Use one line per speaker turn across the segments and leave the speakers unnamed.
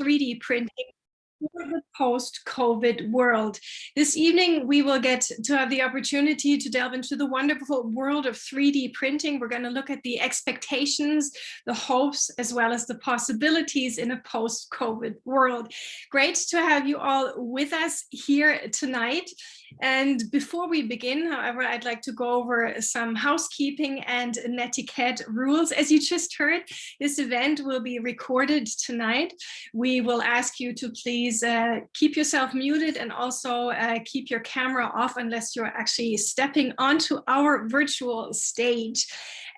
3D printing for the post-COVID world. This evening, we will get to have the opportunity to delve into the wonderful world of 3D printing. We're going to look at the expectations, the hopes, as well as the possibilities in a post-COVID world. Great to have you all with us here tonight. And before we begin, however, I'd like to go over some housekeeping and netiquette rules. As you just heard, this event will be recorded tonight. We will ask you to please uh, keep yourself muted and also uh, keep your camera off unless you're actually stepping onto our virtual stage.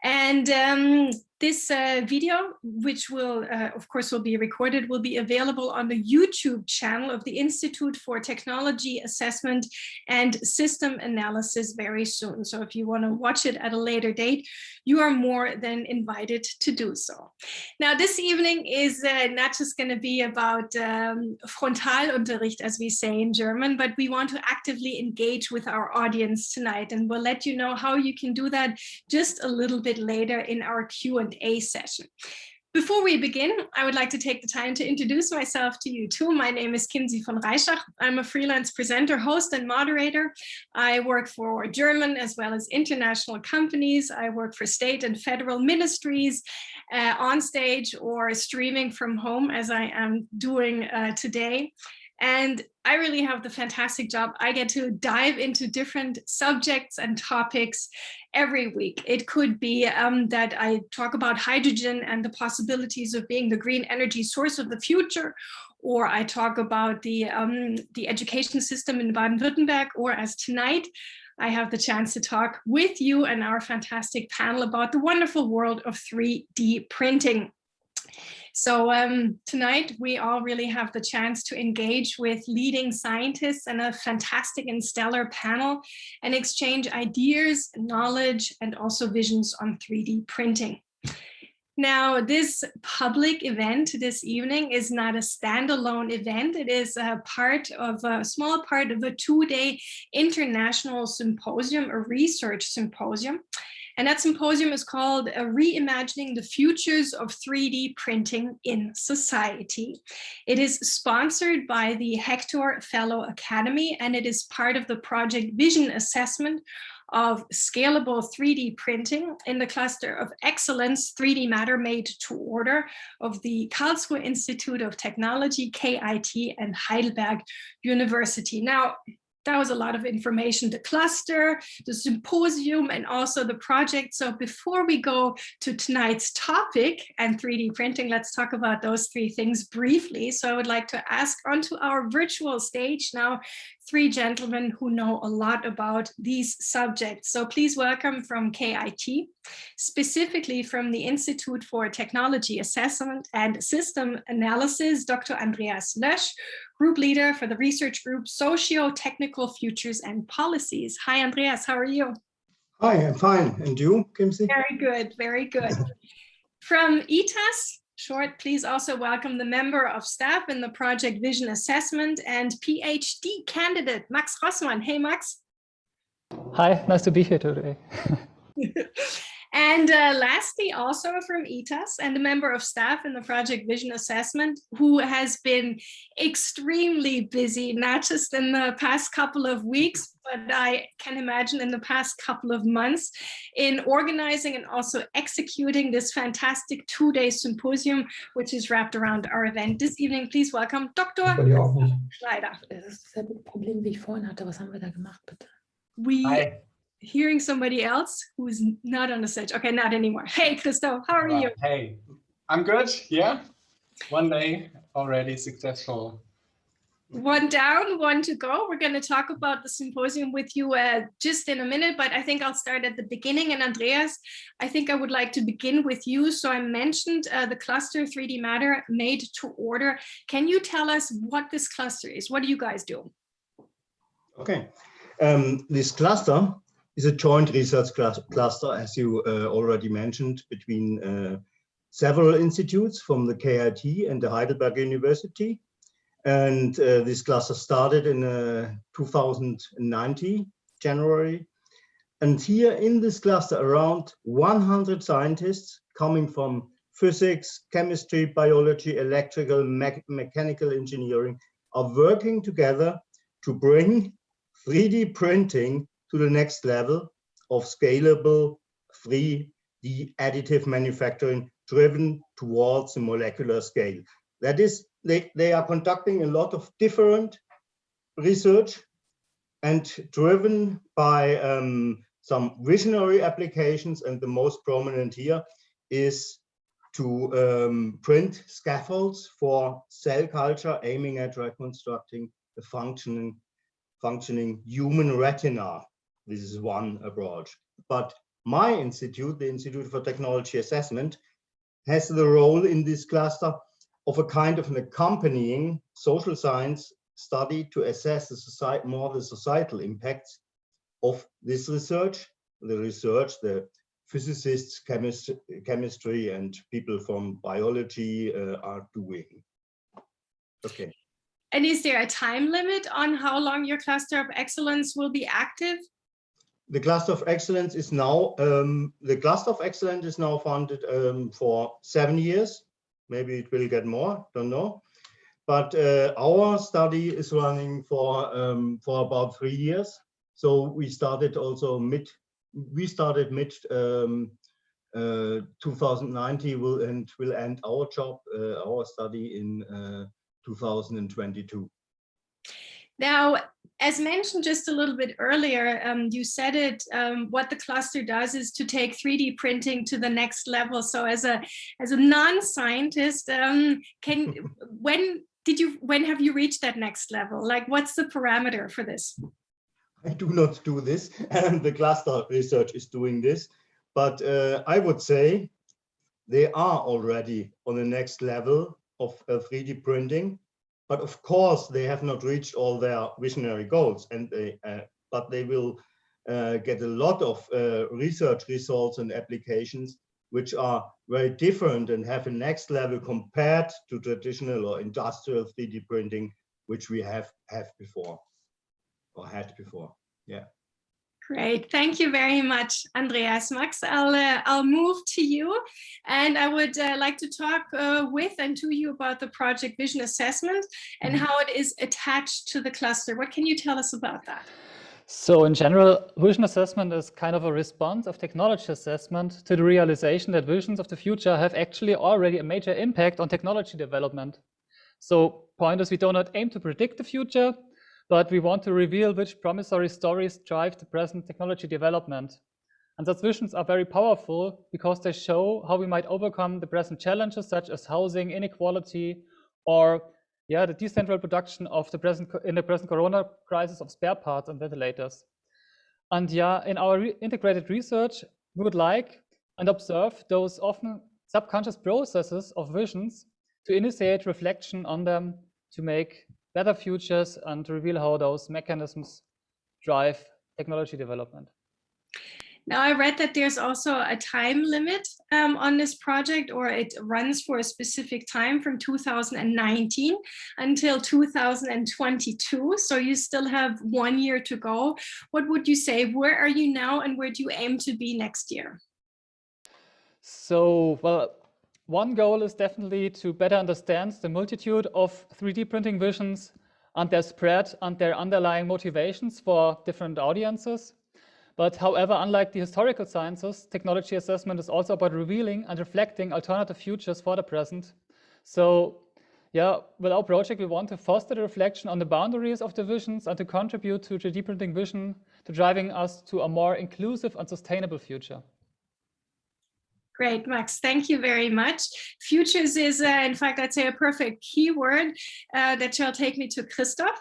And um, this uh, video, which will, uh, of course, will be recorded, will be available on the YouTube channel of the Institute for Technology Assessment and System Analysis very soon. So if you want to watch it at a later date, you are more than invited to do so. Now, this evening is uh, not just going to be about um, Frontalunterricht, as we say in German, but we want to actively engage with our audience tonight. And we'll let you know how you can do that just a little bit later in our Q&A Q&A session. Before we begin, I would like to take the time to introduce myself to you too. My name is Kimsy von Reischach. I'm a freelance presenter, host, and moderator. I work for German as well as international companies. I work for state and federal ministries uh, on stage or streaming from home as I am doing uh, today. And I really have the fantastic job. I get to dive into different subjects and topics every week. It could be um, that I talk about hydrogen and the possibilities of being the green energy source of the future, or I talk about the, um, the education system in Baden-Württemberg, or as tonight, I have the chance to talk with you and our fantastic panel about the wonderful world of 3D printing. So um, tonight we all really have the chance to engage with leading scientists and a fantastic and stellar panel and exchange ideas, knowledge, and also visions on 3D printing. Now, this public event this evening is not a standalone event. It is a part of a small part of a two-day international symposium, a research symposium. And that symposium is called uh, Reimagining the Futures of 3D Printing in Society. It is sponsored by the Hector Fellow Academy, and it is part of the project Vision Assessment of scalable 3D printing in the cluster of excellence 3D matter made to order of the Karlsruhe Institute of Technology, KIT and Heidelberg University. Now, that was a lot of information, the cluster, the symposium, and also the project. So before we go to tonight's topic and 3D printing, let's talk about those three things briefly. So I would like to ask onto our virtual stage now, three gentlemen who know a lot about these subjects. So please welcome from KIT, specifically from the Institute for Technology Assessment and System Analysis, Dr. Andreas Lösch, group leader for the research group Socio-Technical Futures and Policies. Hi, Andreas, how are you?
Hi, I'm fine. And you, Kimsy?
Very good, very good. From ITAS, short, please also welcome the member of staff in the project Vision Assessment and PhD candidate, Max Rossmann. Hey, Max.
Hi, nice to be here today.
And uh, lastly, also from ITAS and a member of staff in the project Vision Assessment, who has been extremely busy, not just in the past couple of weeks, but I can imagine in the past couple of months in organizing and also executing this fantastic two-day symposium, which is wrapped around our event this evening. Please welcome Dr. Schneider.
Das ist dasselbe Problem, wie ich vorhin hatte. Was haben wir da gemacht, bitte?
We Hi hearing somebody else who's not on the stage. Okay, not anymore. Hey, Christoph, how are you?
Hey, I'm good. Yeah, one day already successful.
One down, one to go. We're going to talk about the symposium with you uh, just in a minute, but I think I'll start at the beginning. And Andreas, I think I would like to begin with you. So I mentioned uh, the cluster 3D Matter made to order. Can you tell us what this cluster is? What do you guys do?
Okay. Um, this cluster is a joint research cluster, as you uh, already mentioned, between uh, several institutes from the KIT and the Heidelberg University. And uh, this cluster started in uh, 2019, January. And here in this cluster, around 100 scientists coming from physics, chemistry, biology, electrical, me mechanical engineering are working together to bring 3D printing to the next level of scalable 3D additive manufacturing driven towards the molecular scale. That is, they, they are conducting a lot of different research and driven by um, some visionary applications. And the most prominent here is to um, print scaffolds for cell culture, aiming at reconstructing the functioning, functioning human retina. This is one approach. But my institute, the Institute for Technology Assessment, has the role in this cluster of a kind of an accompanying social science study to assess the society, more the societal impacts of this research, the research, the physicists, chemist, chemistry, and people from biology uh, are doing. Okay.
And is there a time limit on how long your cluster of excellence will be active?
The cluster of excellence is now, um, the cluster of excellence is now funded um, for seven years. Maybe it will get more, don't know. But uh, our study is running for, um, for about three years. So we started also mid, we started mid um, uh, 2019 will and will end our job, uh, our study in uh, 2022.
Now, as mentioned just a little bit earlier, um, you said it, um, what the cluster does is to take 3D printing to the next level. So as a as a non-scientist, um, can when did you when have you reached that next level? Like what's the parameter for this?
I do not do this and the cluster research is doing this, but uh, I would say they are already on the next level of uh, 3D printing but of course, they have not reached all their visionary goals, and they, uh, but they will uh, get a lot of uh, research results and applications which are very different and have a next level compared to traditional or industrial 3D printing, which we have have before or had before. Yeah.
Great, thank you very much, Andreas. Max, I'll, uh, I'll move to you and I would uh, like to talk uh, with and to you about the project Vision Assessment and
Mm-hmm.
how it is attached to the cluster. What can you tell us about that?
So in general, vision assessment is kind of a response of technology assessment to the realization that visions of the future have actually already a major impact on technology development. So point is we do not aim to predict the future, but we want to reveal which promissory stories drive the present technology development. And visions are very powerful because they show how we might overcome the present challenges such as housing, inequality, or yeah, the decentralized production of the present in the present corona crisis of spare parts and ventilators. And yeah, in our re integrated research, we would like and observe those often subconscious processes of visions to initiate reflection on them to make better futures and to reveal how those mechanisms drive technology development.
Now I read that there's also a time limit um, on this project or it runs for a specific time from 2019 until 2022. So you still have one year to go. What would you say? Where are you now and where do you aim to be next year?
So, well, one goal is definitely to better understand the multitude of 3D printing visions and their spread and their underlying motivations for different audiences. But however, unlike the historical sciences, technology assessment is also about revealing and reflecting alternative futures for the present. So yeah, with our project, we want to foster the reflection on the boundaries of the visions and to contribute to 3D printing vision to driving us to a more inclusive and sustainable future.
Great, Max. Thank you very much. Futures is, uh, in fact, I'd say a perfect keyword uh, that shall take me to Christoph.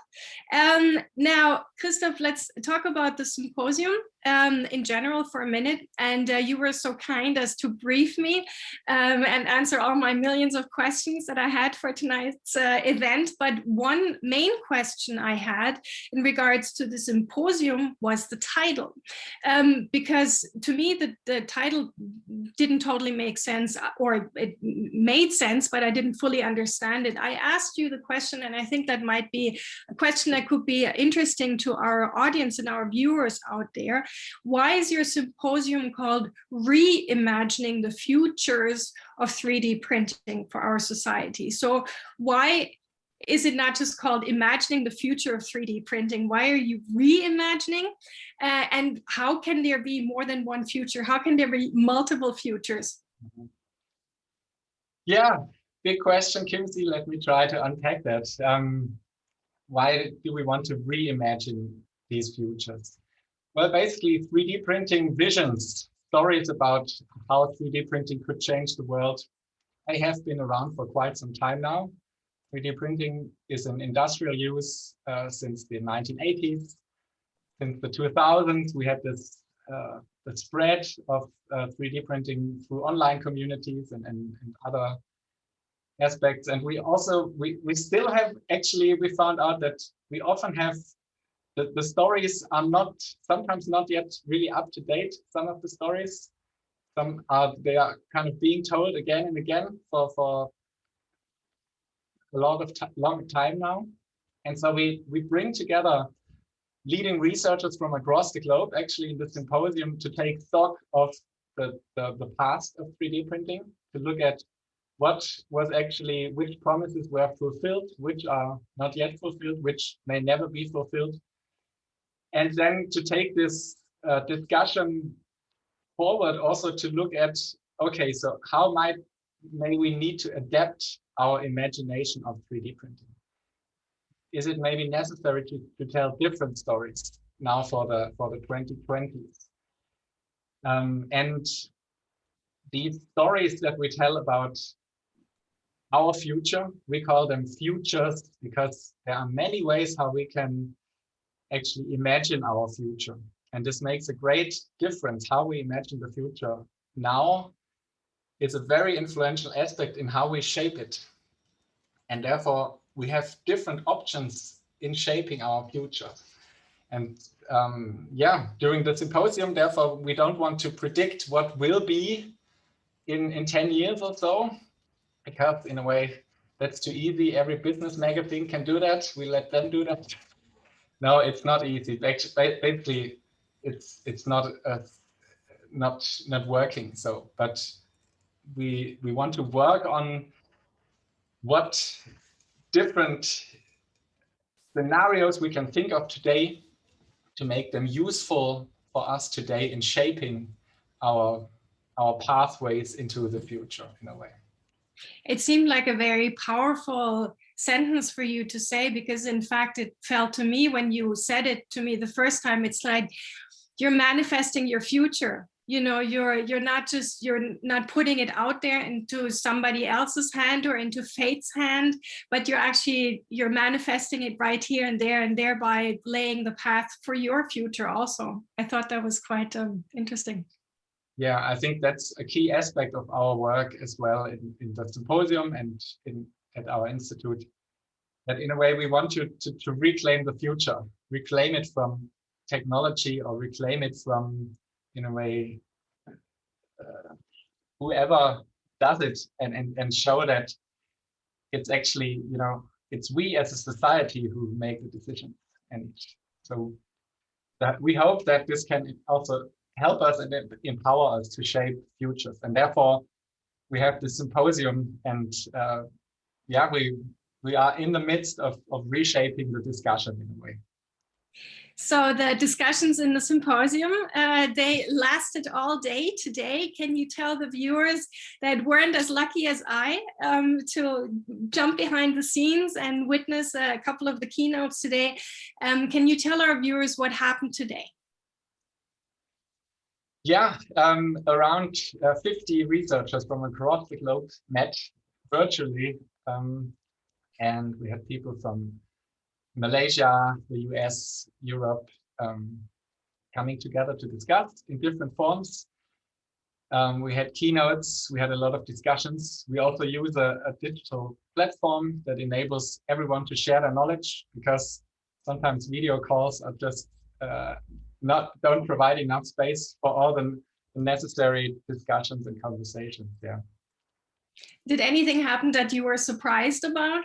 Um, now, Christoph, let's talk about the symposium um, in general for a minute. And uh, you were so kind as to brief me um, and answer all my millions of questions that I had for tonight's uh, event. But one main question I had in regards to the symposium was the title. Um, because to me, the, the title didn't totally make sense or it made sense, but I didn't fully understand it. I asked you the question, and I think that might be a question that could be interesting to our audience and our viewers out there. Why is your symposium called Reimagining the Futures of 3D Printing for Our Society? So why is it not just called imagining the future of 3D printing? Why are you reimagining? Uh, and how can there be more than one future? How can there be multiple futures?
Yeah, big question, Kimsy. Let me try to unpack that. Um, why do we want to reimagine these futures? Well, basically 3D printing visions, stories about how 3D printing could change the world. They have been around for quite some time now. 3D printing is in industrial use uh, since the 1980s. Since the 2000s, we had this uh, the spread of uh, 3D printing through online communities and, and, and, other aspects. And we also, we, we still have, actually, we found out that we often have, the, the stories are not, sometimes not yet really up to date, some of the stories. Some are, they are kind of being told again and again for, for a lot of long time now. And so we, we bring together leading researchers from across the globe actually in the symposium to take stock of the, the, the past of 3D printing, to look at what was actually, which promises were fulfilled, which are not yet fulfilled, which may never be fulfilled. And then to take this uh, discussion forward also to look at, okay, so how might, may we need to adapt our imagination of 3D printing? Is it maybe necessary to, to tell different stories now for the for the 2020s? Um, and these stories that we tell about our future, we call them futures because there are many ways how we can actually imagine our future. And this makes a great difference how we imagine the future now It's a very influential aspect in how we shape it. And therefore, we have different options in shaping our future. And um, yeah, during the symposium, therefore, we don't want to predict what will be in, in 10 years or so, because in a way, that's too easy. Every business magazine can do that. We let them do that. No, it's not easy. Basically, it's it's not a, not not working. So, but we we want to work on what different scenarios we can think of today to make them useful for us today in shaping our our pathways into the future in a way.
It seemed like a very powerful sentence for you to say because in fact it felt to me when you said it to me the first time. It's like you're manifesting your future. You know you're you're not just you're not putting it out there into somebody else's hand or into fate's hand but you're actually you're manifesting it right here and there and thereby laying the path for your future also. I thought that was quite um, interesting.
Yeah i think that's a key aspect of our work as well in, in the symposium and in at our institute that in a way we want to, to to reclaim the future reclaim it from technology or reclaim it from in a way, uh, whoever does it and, and, and show that it's actually, you know, it's we as a society who make the decision. And so that we hope that this can also help us and empower us to shape futures. And therefore, we have the symposium and uh, yeah, we we are in the midst of, of reshaping the discussion in a way.
So the discussions in the symposium, uh, they lasted all day today. Can you tell the viewers that weren't as lucky as I um, to jump behind the scenes and witness a couple of the keynotes today? Um, can you tell our viewers what happened today?
Yeah, um, around uh, 50 researchers from across the globe met virtually. Um, and we had people from Malaysia, the US, Europe, um, coming together to discuss in different forms. Um, we had keynotes, we had a lot of discussions. We also use a, a, digital platform that enables everyone to share their knowledge because sometimes video calls are just uh, not don't provide enough space for all the, the necessary discussions and conversations. Yeah.
Did anything happen that you were surprised about?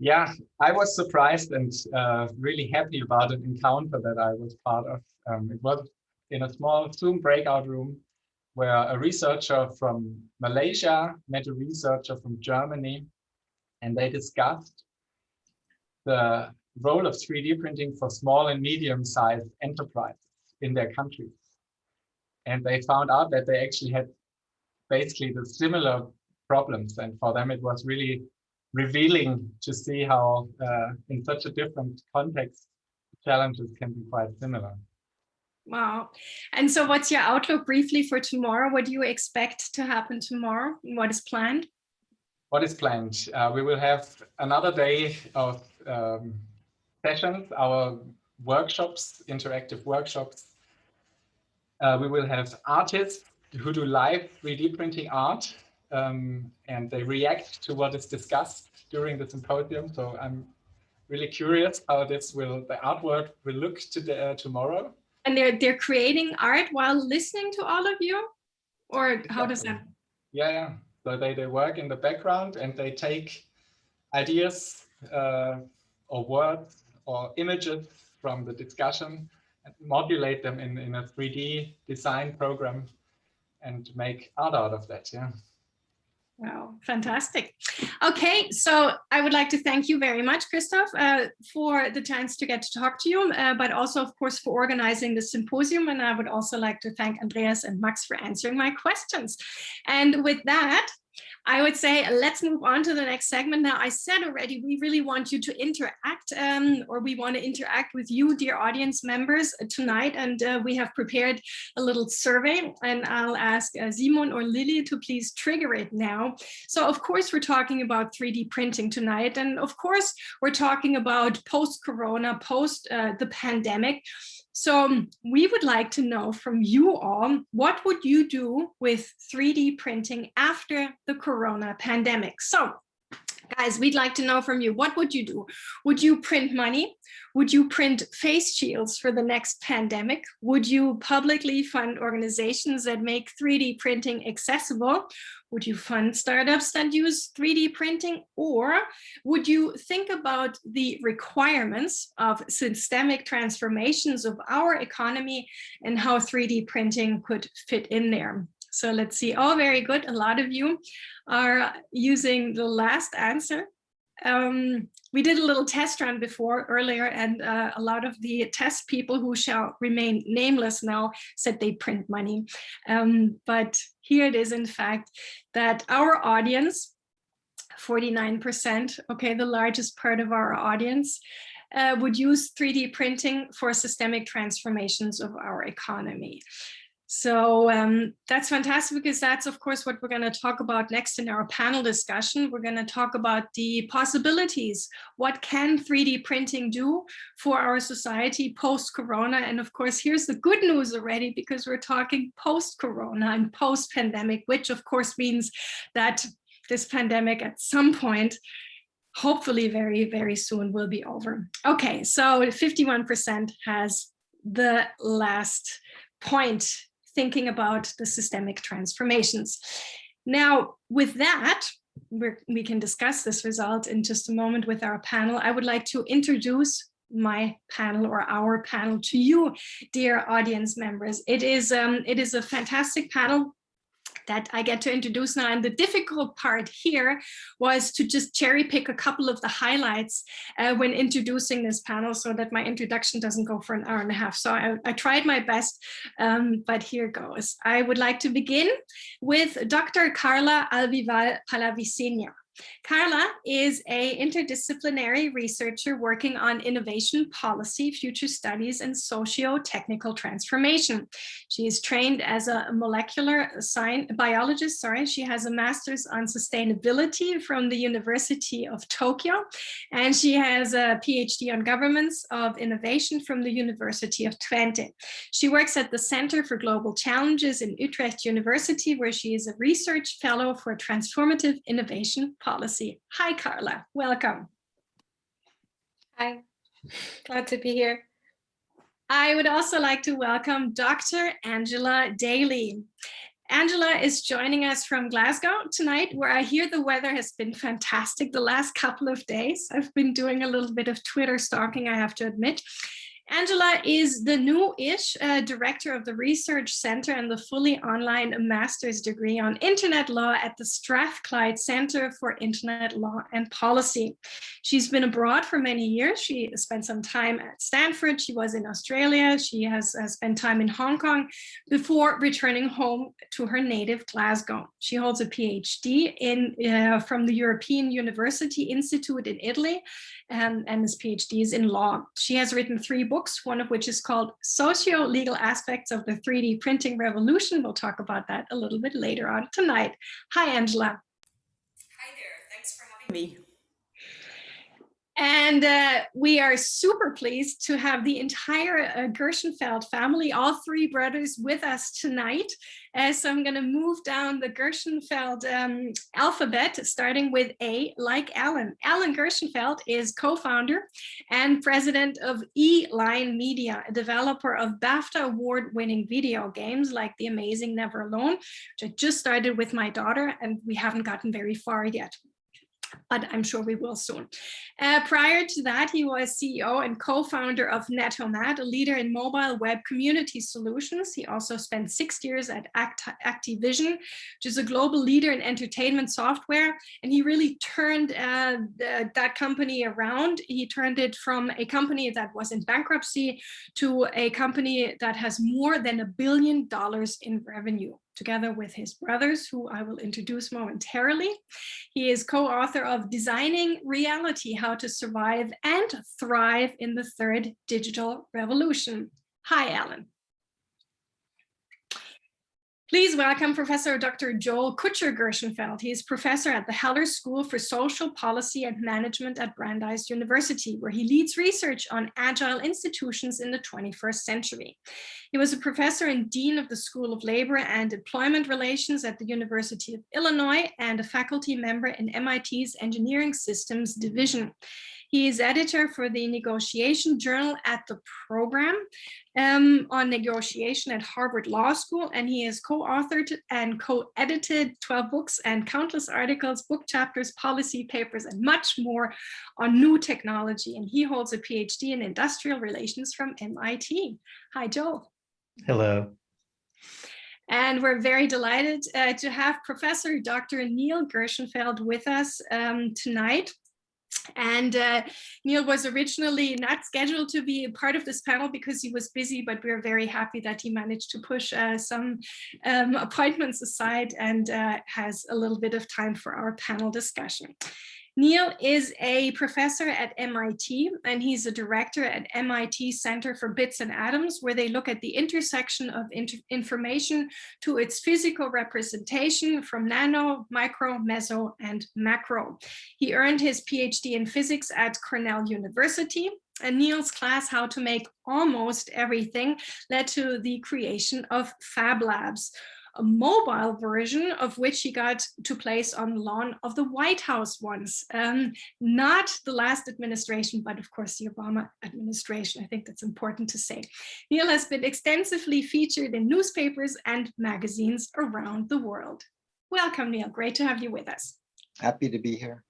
yeah, I was surprised and uh, really happy about an encounter that I was part of. Um, it was in a small Zoom breakout room where a researcher from Malaysia met a researcher from Germany, and they discussed the role of 3D printing for small and medium-sized enterprises in their countries. And they found out that they actually had basically the similar problems. And for them, it was really revealing to see how uh, in such a different context, challenges can be quite similar.
Wow. And so what's your outlook briefly for tomorrow? What do you expect to happen tomorrow? What is planned?
What is planned? Uh, we will have another day of um, sessions, our workshops, interactive workshops. Uh, we will have artists who do live 3D printing art um, and they react to what is discussed during the symposium. So I'm really curious how this will, the artwork will look to uh, tomorrow.
And they're, they're creating art while listening to all of you? Or how does that?
Yeah, yeah. So they, they work in the background and they take ideas uh, or words or images from the discussion and modulate them in, in a 3D design program and make art out of that. Yeah.
Wow, fantastic. Okay, so I would like to thank you very much, Christoph, uh, for the chance to get to talk to you, uh, but also, of course, for organizing the symposium. And I would also like to thank Andreas and Max for answering my questions. And with that, I would say let's move on to the next segment. Now, I said already, we really want you to interact um, or we want to interact with you, dear audience members uh, tonight. And uh, we have prepared a little survey and I'll ask uh, Simon or Lily to please trigger it now. So of course, we're talking about 3D printing tonight. And of course, we're talking about post-corona, post uh, the pandemic. So um, we would like to know from you all, what would you do with 3D printing after the corona pandemic? So guys, we'd like to know from you, what would you do? Would you print money? Would you print face shields for the next pandemic? Would you publicly fund organizations that make 3D printing accessible? Would you fund startups that use 3D printing? Or would you think about the requirements of systemic transformations of our economy and how 3D printing could fit in there? So let's see. Oh, very good. A lot of you are using the last answer. Um, we did a little test run before earlier and uh, a lot of the test people who shall remain nameless now said they print money. Um, but here it is in fact that our audience 49%, okay, the largest part of our audience, uh, would use 3D printing for systemic transformations of our economy. So um, that's fantastic because that's, of course, what we're going to talk about next in our panel discussion. We're going to talk about the possibilities. What can 3D printing do for our society post-corona? And of course, here's the good news already, because we're talking post-corona and post-pandemic, which of course means that this pandemic at some point hopefully very, very soon will be over. Okay, so 51% has the last point thinking about the systemic transformations. Now, with that, we can discuss this result in just a moment with our panel. I would like to introduce my panel or our panel to you, dear audience members. It is, um, it is a fantastic panel that I get to introduce now. And the difficult part here was to just cherry pick a couple of the highlights uh, when introducing this panel so that my introduction doesn't go for an hour and a half. So I, I tried my best, um, but here goes. I would like to begin with Dr. Carla Alvial Palavicino. Carla is a interdisciplinary researcher working on innovation policy, future studies, and socio-technical transformation. She is trained as a molecular science biologist. Sorry, she has a master's on sustainability from the University of Tokyo, and she has a PhD on governance of innovation from the University of Twente. She works at the Center for Global Challenges in Utrecht University, where she is a research fellow for transformative innovation policy. Hi, Carla. Welcome.
Hi. Glad to be here.
I would also like to welcome Dr. Angela Daly. Angela is joining us from Glasgow tonight, where I hear the weather has been fantastic the last couple of days. I've been doing a little bit of Twitter stalking, I have to admit. Angela is the new-ish uh, director of the Research Center and the fully online master's degree on Internet Law at the Strathclyde Center for Internet Law and Policy. She's been abroad for many years. She spent some time at Stanford. She was in Australia. She has, has spent time in Hong Kong before returning home to her native Glasgow. She holds a PhD in uh, from the European University Institute in Italy and, his PhD is in law. She has written three books, one of which is called Socio-Legal Aspects of the 3D Printing Revolution. We'll talk about that a little bit later on tonight. Hi, Angela.
Hi there, thanks for having me.
And uh, we are super pleased to have the entire uh, Gershenfeld family, all three brothers with us tonight. Uh, so I'm going to move down the Gershenfeld um, alphabet, starting with A, like Alan. Alan Gershenfeld is co-founder and president of E-Line Media, a developer of BAFTA award-winning video games like The Amazing Never Alone, which I just started with my daughter, and we haven't gotten very far yet but I'm sure we will soon. Uh, prior to that, he was CEO and co-founder of NetOmat, a leader in mobile web community solutions. He also spent six years at Act Activision, which is a global leader in entertainment software. And he really turned uh, the, that company around. He turned it from a company that was in bankruptcy to a company that has more than a billion dollars in revenue together with his brothers, who I will introduce momentarily. He is co-author of Designing Reality, How to Survive and Thrive in the Third Digital Revolution. Hi, Alan. Please welcome Professor Dr. Joel Cutcher Gershenfeld. He is professor at the Heller School for Social Policy and Management at Brandeis University, where he leads research on agile institutions in the 21st century. He was a professor and dean of the School of Labor and Employment Relations at the University of Illinois and a faculty member in MIT's Engineering Systems Division. He is editor for the negotiation journal at the program um, on negotiation at Harvard Law School, and he has co-authored and co-edited 12 books and countless articles, book chapters, policy papers, and much more on new technology. And he holds a PhD in industrial relations from MIT. Hi, Joel.
Hello.
And we're very delighted uh, to have Professor Dr. Neil Gershenfeld with us um, tonight. And uh, Neil was originally not scheduled to be a part of this panel because he was busy, but we're very happy that he managed to push uh, some um, appointments aside and uh, has a little bit of time for our panel discussion. Neil is a professor at MIT and he's a director at MIT Center for Bits and Atoms, where they look at the intersection of information to its physical representation from nano, micro, meso, and macro. He earned his PhD in physics at Cornell University and Neil's class, How to Make Almost Everything, led to the creation of Fab Labs, a mobile version of which he got to place on the lawn of the White House once. Um, not the last administration, but of course the Obama administration. I think that's important to say. Neil has been extensively featured in newspapers and magazines around the world. Welcome, Neil. Great to have you with us.
Happy to be here.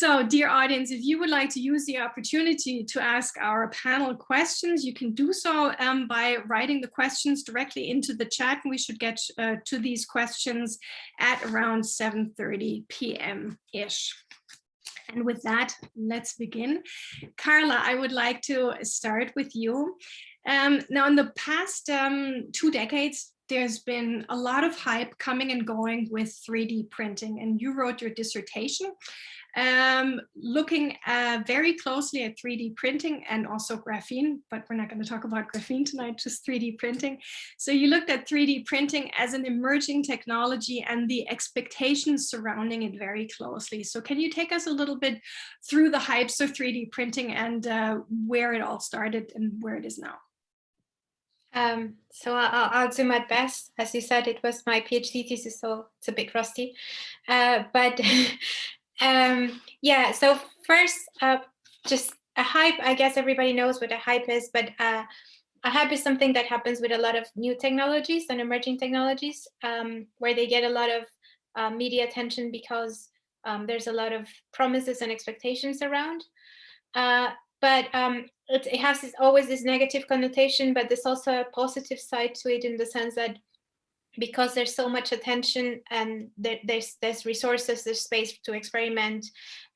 So dear audience, if you would like to use the opportunity to ask our panel questions, you can do so um, by writing the questions directly into the chat. We should get uh, to these questions at around 7.30 p.m.-ish. And with that, let's begin. Carla, I would like to start with you. Um, now, in the past um, two decades, there's been a lot of hype coming and going with 3D printing, and you wrote your dissertation um, looking uh, very closely at 3D printing and also graphene, but we're not going to talk about graphene tonight, just 3D printing. So you looked at 3D printing as an emerging technology and the expectations surrounding it very closely. So can you take us a little bit through the hypes of 3D printing and uh, where it all started and where it is now?
Um, so I'll, I'll, do my best. As you said, it was my PhD thesis, so it's a bit rusty. Uh, but Um, yeah, so first, uh, just a hype, I guess everybody knows what a hype is, but uh, a hype is something that happens with a lot of new technologies and emerging technologies, um, where they get a lot of uh, media attention because um, there's a lot of promises and expectations around. Uh, but um, it, it has this, always this negative connotation, but there's also a positive side to it in the sense that because there's so much attention and there, there's there's resources, there's space to experiment,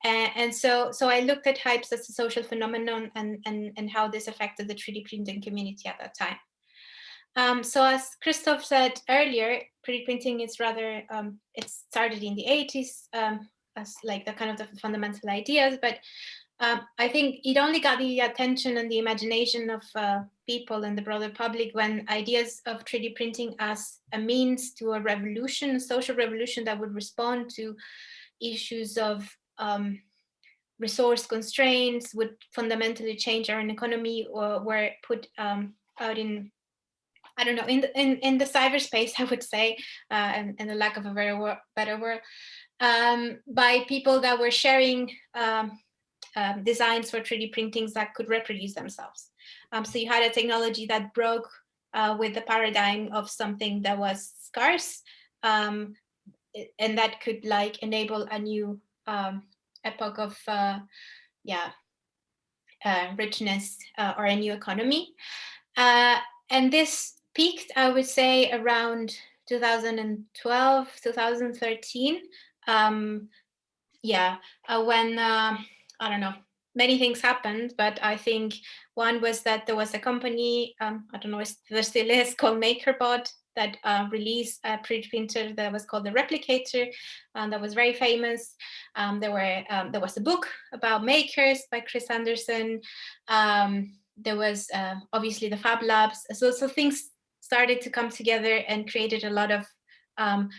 uh, and so so I looked at hypes as a social phenomenon and and and how this affected the 3D printing community at that time. Um, so as Christoph said earlier, 3D printing is rather um, it started in the 80s um, as like the kind of the fundamental ideas, but um, I think it only got the attention and the imagination of uh, people and the broader public when ideas of 3D printing as a means to a revolution, a social revolution that would respond to issues of um, resource constraints, would fundamentally change our economy or were put um, out in I don't know, in the, in, in the cyberspace, I would say, uh, and, and the lack of a very wor better word, um, by people that were sharing um, um, designs for 3D printings that could reproduce themselves. Um, so you had a technology that broke uh, with the paradigm of something that was scarce um, and that could like enable a new um, epoch of uh, yeah uh, richness uh, or a new economy. Uh, and this peaked, I would say, around 2012, 2013. Um, yeah, uh, when I don't know, many things happened, but I think one was that there was a company, um, I don't know if there still is, called MakerBot that uh, released a print printer that was called the Replicator, and that was very famous. Um, there were um, there was a book about makers by Chris Anderson. Um, there was uh, obviously the Fab Labs. So so things started to come together and created a lot of um,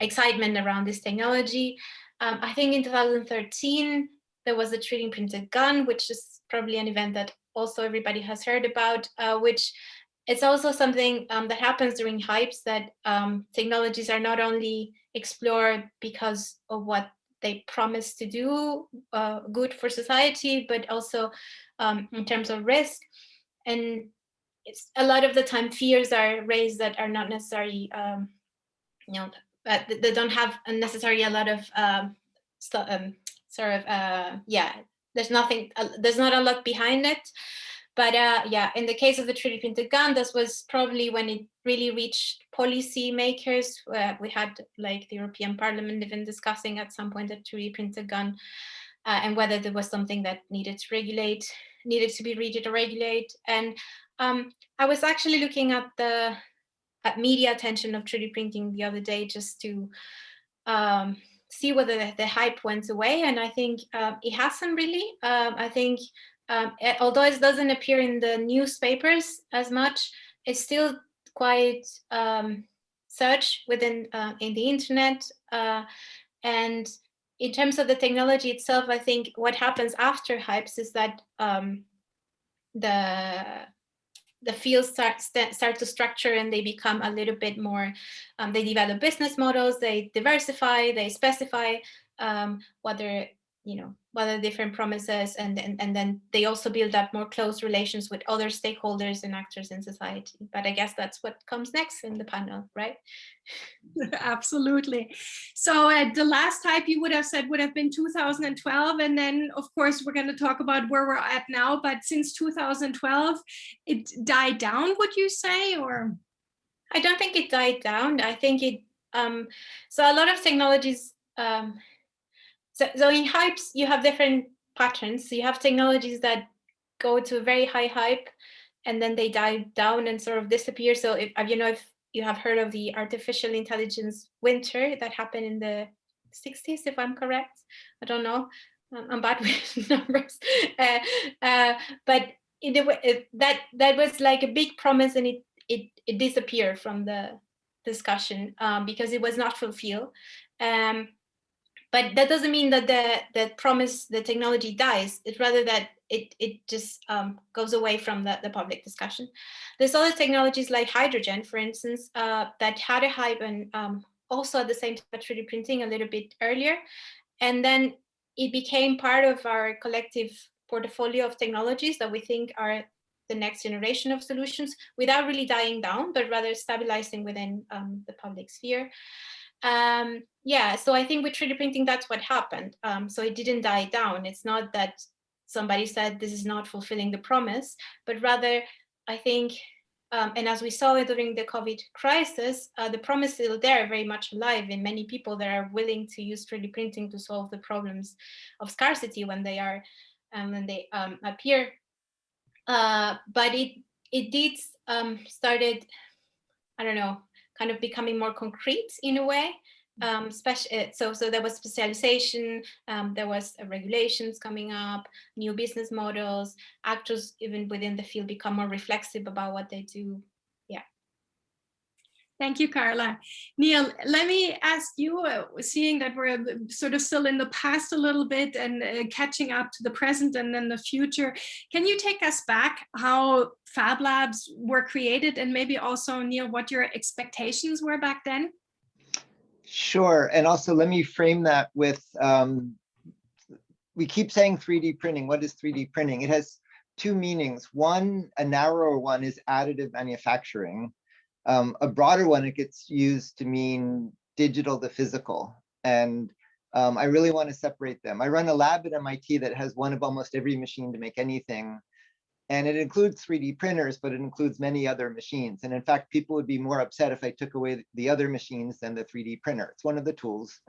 excitement around this technology. Um, I think in 2013, there was a 3D printed gun, which is probably an event that also everybody has heard about, uh, which it's also something um, that happens during hypes that um, technologies are not only explored because of what they promise to do uh, good for society, but also um, in terms of risk. And it's a lot of the time fears are raised that are not necessarily, um, you know, that they don't have necessarily a lot of um, um sort of uh, yeah there's nothing uh, there's not a lot behind it. But uh, yeah in the case of the 3d printed gun this was probably when it really reached policy makers uh, we had like the european parliament even discussing at some point the 3d printed gun uh, and whether there was something that needed to regulate needed to be read regulate. And um, i was actually looking at the at media attention of 3d printing the other day just to um, see whether the, hype went away. And I think um, it hasn't really. Um, I think um, it, although it doesn't appear in the newspapers as much, it's still quite um, search within uh, in the internet. Uh, and in terms of the technology itself, I think what happens after hypes is that um, the the fields start start to structure and they become a little bit more um, they develop business models they diversify they specify um, whether you know what are different promises and, and and then they also build up more close relations with other stakeholders and actors in society. But i guess that's what comes next in the panel right?
Absolutely. So uh, the last type you would have said would have been 2012 and then of course we're going to talk about where we're at now but since 2012 it died down would you say or?
I don't think it died down. I think it um so a lot of technologies um so, so in hypes, you have different patterns. So you have technologies that go to a very high hype and then they die down and sort of disappear. So if you know if you have heard of the artificial intelligence winter that happened in the 60s, if I'm correct, I don't know. I'm bad with numbers, uh, uh, but it, it, that that was like a big promise, and it it it disappeared from the discussion um, because it was not fulfilled. Um, but that doesn't mean that the the promise the technology dies. It's rather that it it just um, goes away from the, the public discussion. There's other technologies like hydrogen for instance uh, that had a hype and um, also at the same time 3d printing a little bit earlier. And then it became part of our collective portfolio of technologies that we think are the next generation of solutions without really dying down but rather stabilizing within um, the public sphere um, yeah, so I think with 3D printing, that's what happened. Um, so it didn't die down. It's not that somebody said this is not fulfilling the promise, but rather I think, um, and as we saw during the COVID crisis, uh, the promise is still there, very much alive in many people that are willing to use 3D printing to solve the problems of scarcity when they are um, when they um, appear. Uh, but it it did um, started, I don't know, kind of becoming more concrete in a way. Um, special, so, so there was specialization, um, there was uh, regulations coming up, new business models, actors even within the field become more reflexive about what they do.
Thank you, Carla. Neil, let me ask you, uh, seeing that we're uh, sort of still in the past a little bit and uh, catching up to the present and then the future, can you take us back how Fab Labs were created and maybe also, Neil, what your expectations were back then?
Sure. And also let me frame that with, um, we keep saying 3D printing. What is 3D printing? It has two meanings. One, a narrower one is additive manufacturing. Um, a broader one, it gets used to mean digital to physical. And um, I really want to separate them. I run a lab at MIT that has one of almost every machine to make anything. And it includes 3D printers, but it includes many other machines. And in fact, people would be more upset if I took away the other machines than the 3D printer. It's one of the tools.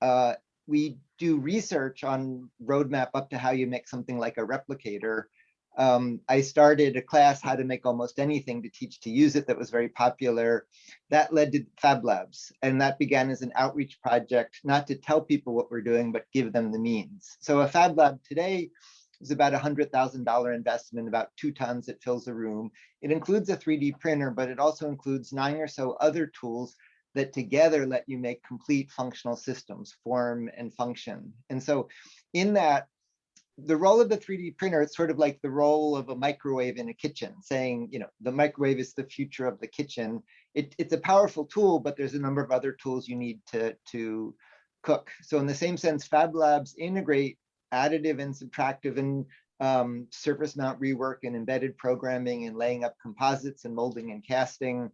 Uh, we do research on roadmap up to how you make something like a replicator. Um, I started a class how to make almost anything to teach to use it that was very popular. That led to Fab Labs, and that began as an outreach project, not to tell people what we're doing, but give them the means. So a Fab Lab today is about a $100,000 investment, about two tons, it fills a room. It includes a 3D printer, but it also includes nine or so other tools that together let you make complete functional systems, form and function. And so in that, the role of the 3D printer, it's sort of like the role of a microwave in a kitchen, saying, you know, the microwave is the future of the kitchen. It, it's a powerful tool, but there's a number of other tools you need to, to cook. So in the same sense, Fab Labs integrate additive and subtractive and um, surface mount rework and embedded programming and laying up composites and molding and casting,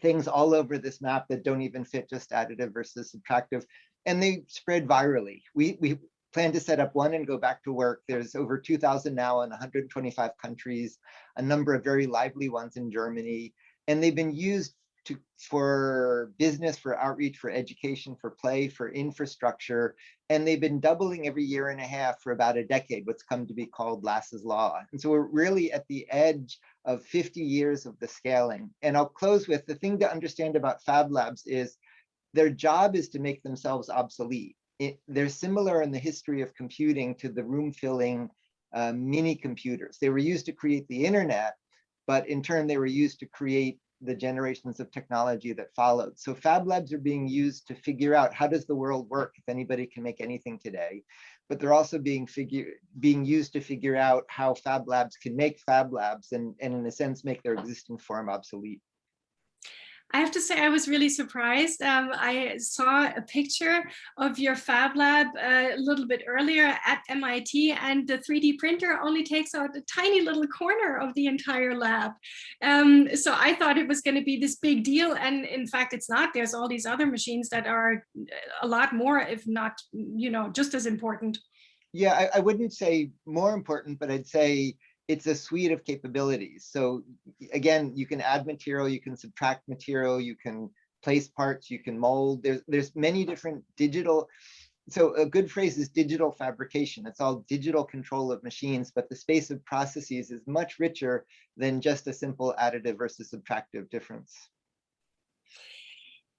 things all over this map that don't even fit just additive versus subtractive. And they spread virally. We, we plan to set up one and go back to work. There's over 2,000 now in 125 countries, a number of very lively ones in Germany. And they've been used to, for business, for outreach, for education, for play, for infrastructure. And they've been doubling every year and a half for about a decade, what's come to be called Lass's Law. And so we're really at the edge of 50 years of the scaling. And I'll close with the thing to understand about Fab Labs is their job is to make themselves obsolete. It, they're similar in the history of computing to the room filling uh, mini computers. They were used to create the internet, but in turn they were used to create the generations of technology that followed. So Fab Labs are being used to figure out how does the world work if anybody can make anything today, but they're also being figure being used to figure out how Fab Labs can make Fab Labs and, and in a sense make their existing form obsolete.
I have to say I was really surprised. Um, I saw a picture of your Fab Lab uh, a little bit earlier at MIT and the 3D printer only takes out a tiny little corner of the entire lab. Um, so I thought it was going to be this big deal and in fact it's not. There's all these other machines that are a lot more, if not, you know, just as important.
Yeah, I, I wouldn't say more important, but I'd say it's a suite of capabilities. So again, you can add material, you can subtract material, you can place parts, you can mold. There's, there's many different digital. So a good phrase is digital fabrication. It's all digital control of machines, but the space of processes is much richer than just a simple additive versus subtractive difference.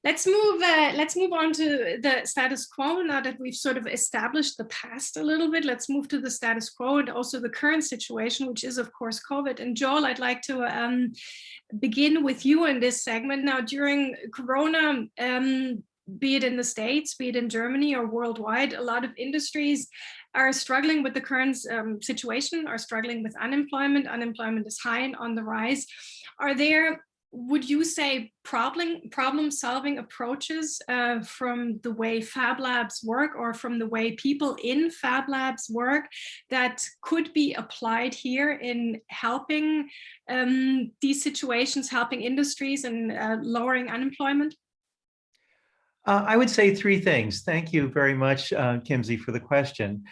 Let's move, uh, let's move on to the status quo now that we've sort of established the past a little bit. Let's move to the status quo and also the current situation, which is of course COVID. And Joel, I'd like to um, begin with you in this segment. Now during Corona, um, be it in the States, be it in Germany or worldwide, a lot of industries are struggling with the current um, situation, are struggling with unemployment. Unemployment is high and on the rise. Are there would you say problem problem solving approaches uh, from the way Fab Labs work or from the way people in Fab Labs work that could be applied here in helping um, these situations, helping industries and uh, lowering unemployment?
Uh, I would say three things. Thank you very much, uh, Kimsy, for the question.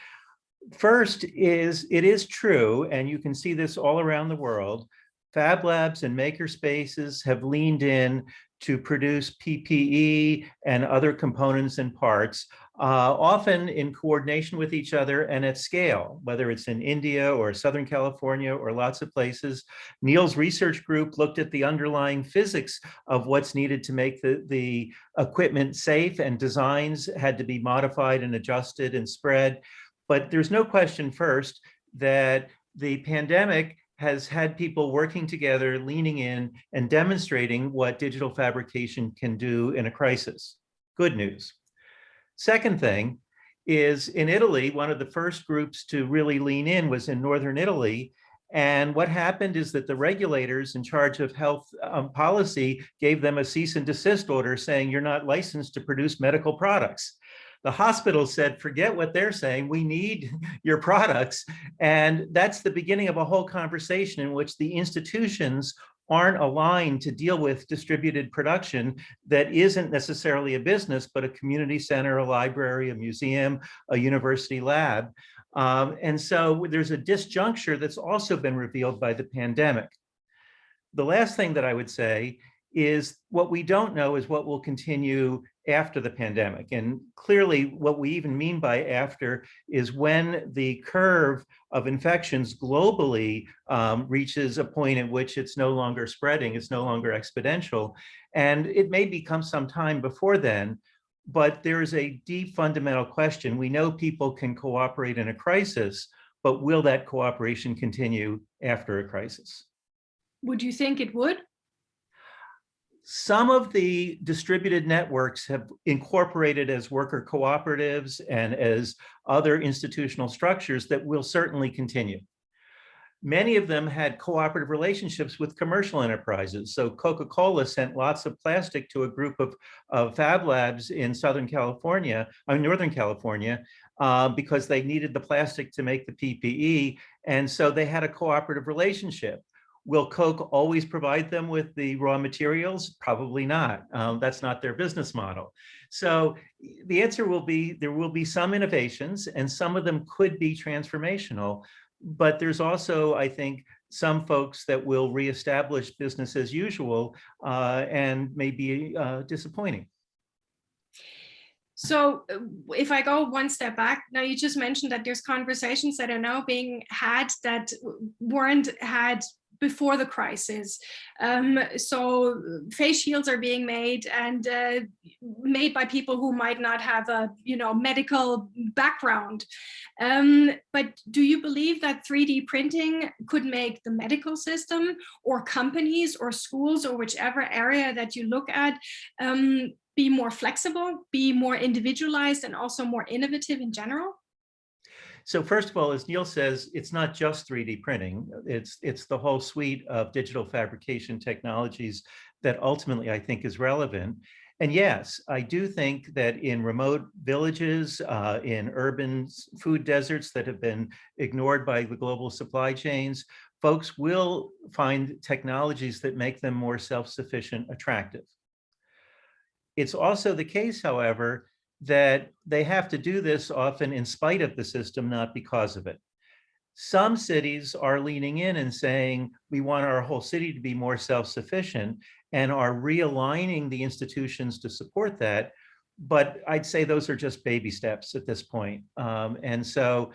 First is, it is true, and you can see this all around the world, Fab Labs and maker spaces have leaned in to produce PPE and other components and parts, uh, often in coordination with each other and at scale, whether it's in India or Southern California or lots of places. Neil's research group looked at the underlying physics of what's needed to make the, the equipment safe and designs had to be modified and adjusted and spread. But there's no question first that the pandemic has had people working together, leaning in and demonstrating what digital fabrication can do in a crisis. Good news. Second thing is in Italy, one of the first groups to really lean in was in Northern Italy. And what happened is that the regulators in charge of health um, policy gave them a cease and desist order saying you're not licensed to produce medical products the hospital said, forget what they're saying, we need your products. And that's the beginning of a whole conversation in which the institutions aren't aligned to deal with distributed production that isn't necessarily a business, but a community center, a library, a museum, a university lab. Um, and so there's a disjuncture that's also been revealed by the pandemic. The last thing that I would say is what we don't know is what will continue after the pandemic. And clearly what we even mean by after is when the curve of infections globally um, reaches a point at which it's no longer spreading, it's no longer exponential. And it may become some time before then, but there is a deep fundamental question. We know people can cooperate in a crisis, but will that cooperation continue after a crisis?
Would you think it would?
Some of the distributed networks have incorporated as worker cooperatives and as other institutional structures that will certainly continue. Many of them had cooperative relationships with commercial enterprises. So Coca-Cola sent lots of plastic to a group of, of fab labs in Southern California, or uh, Northern California, uh, because they needed the plastic to make the PPE. And so they had a cooperative relationship. Will Coke always provide them with the raw materials? Probably not. Um, that's not their business model. So the answer will be there will be some innovations and some of them could be transformational. But there's also, I think, some folks that will reestablish business as usual uh, and may be uh, disappointing.
So uh, if I go one step back, now you just mentioned that there's conversations that are now being had that weren't had before the crisis. Um, so face shields are being made and uh, made by people who might not have a you know medical background. Um, but do you believe that 3D printing could make the medical system or companies or schools or whichever area that you look at um, be more flexible, be more individualized and also more innovative in general?
So first of all, as Neil says, it's not just 3D printing. It's, it's the whole suite of digital fabrication technologies that ultimately I think is relevant. And yes, I do think that in remote villages, uh, in urban food deserts that have been ignored by the global supply chains, folks will find technologies that make them more self-sufficient attractive. It's also the case, however, that they have to do this often in spite of the system, not because of it. Some cities are leaning in and saying, we want our whole city to be more self-sufficient and are realigning the institutions to support that. But I'd say those are just baby steps at this point. Um, and so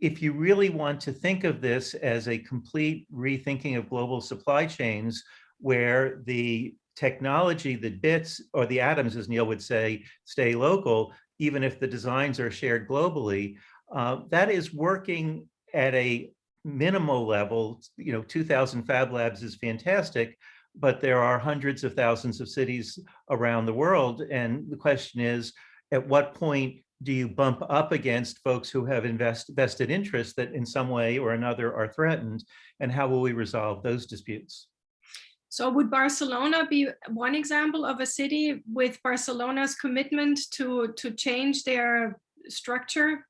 if you really want to think of this as a complete rethinking of global supply chains, where the technology, the bits or the atoms, as Neil would say, stay local, even if the designs are shared globally, uh, that is working at a minimal level. You know, 2000 Fab Labs is fantastic, but there are hundreds of thousands of cities around the world. And the question is, at what point do you bump up against folks who have invest, vested interests that in some way or another are threatened? And how will we resolve those disputes?
So would Barcelona be one example of a city with Barcelona's commitment to, to change their structure?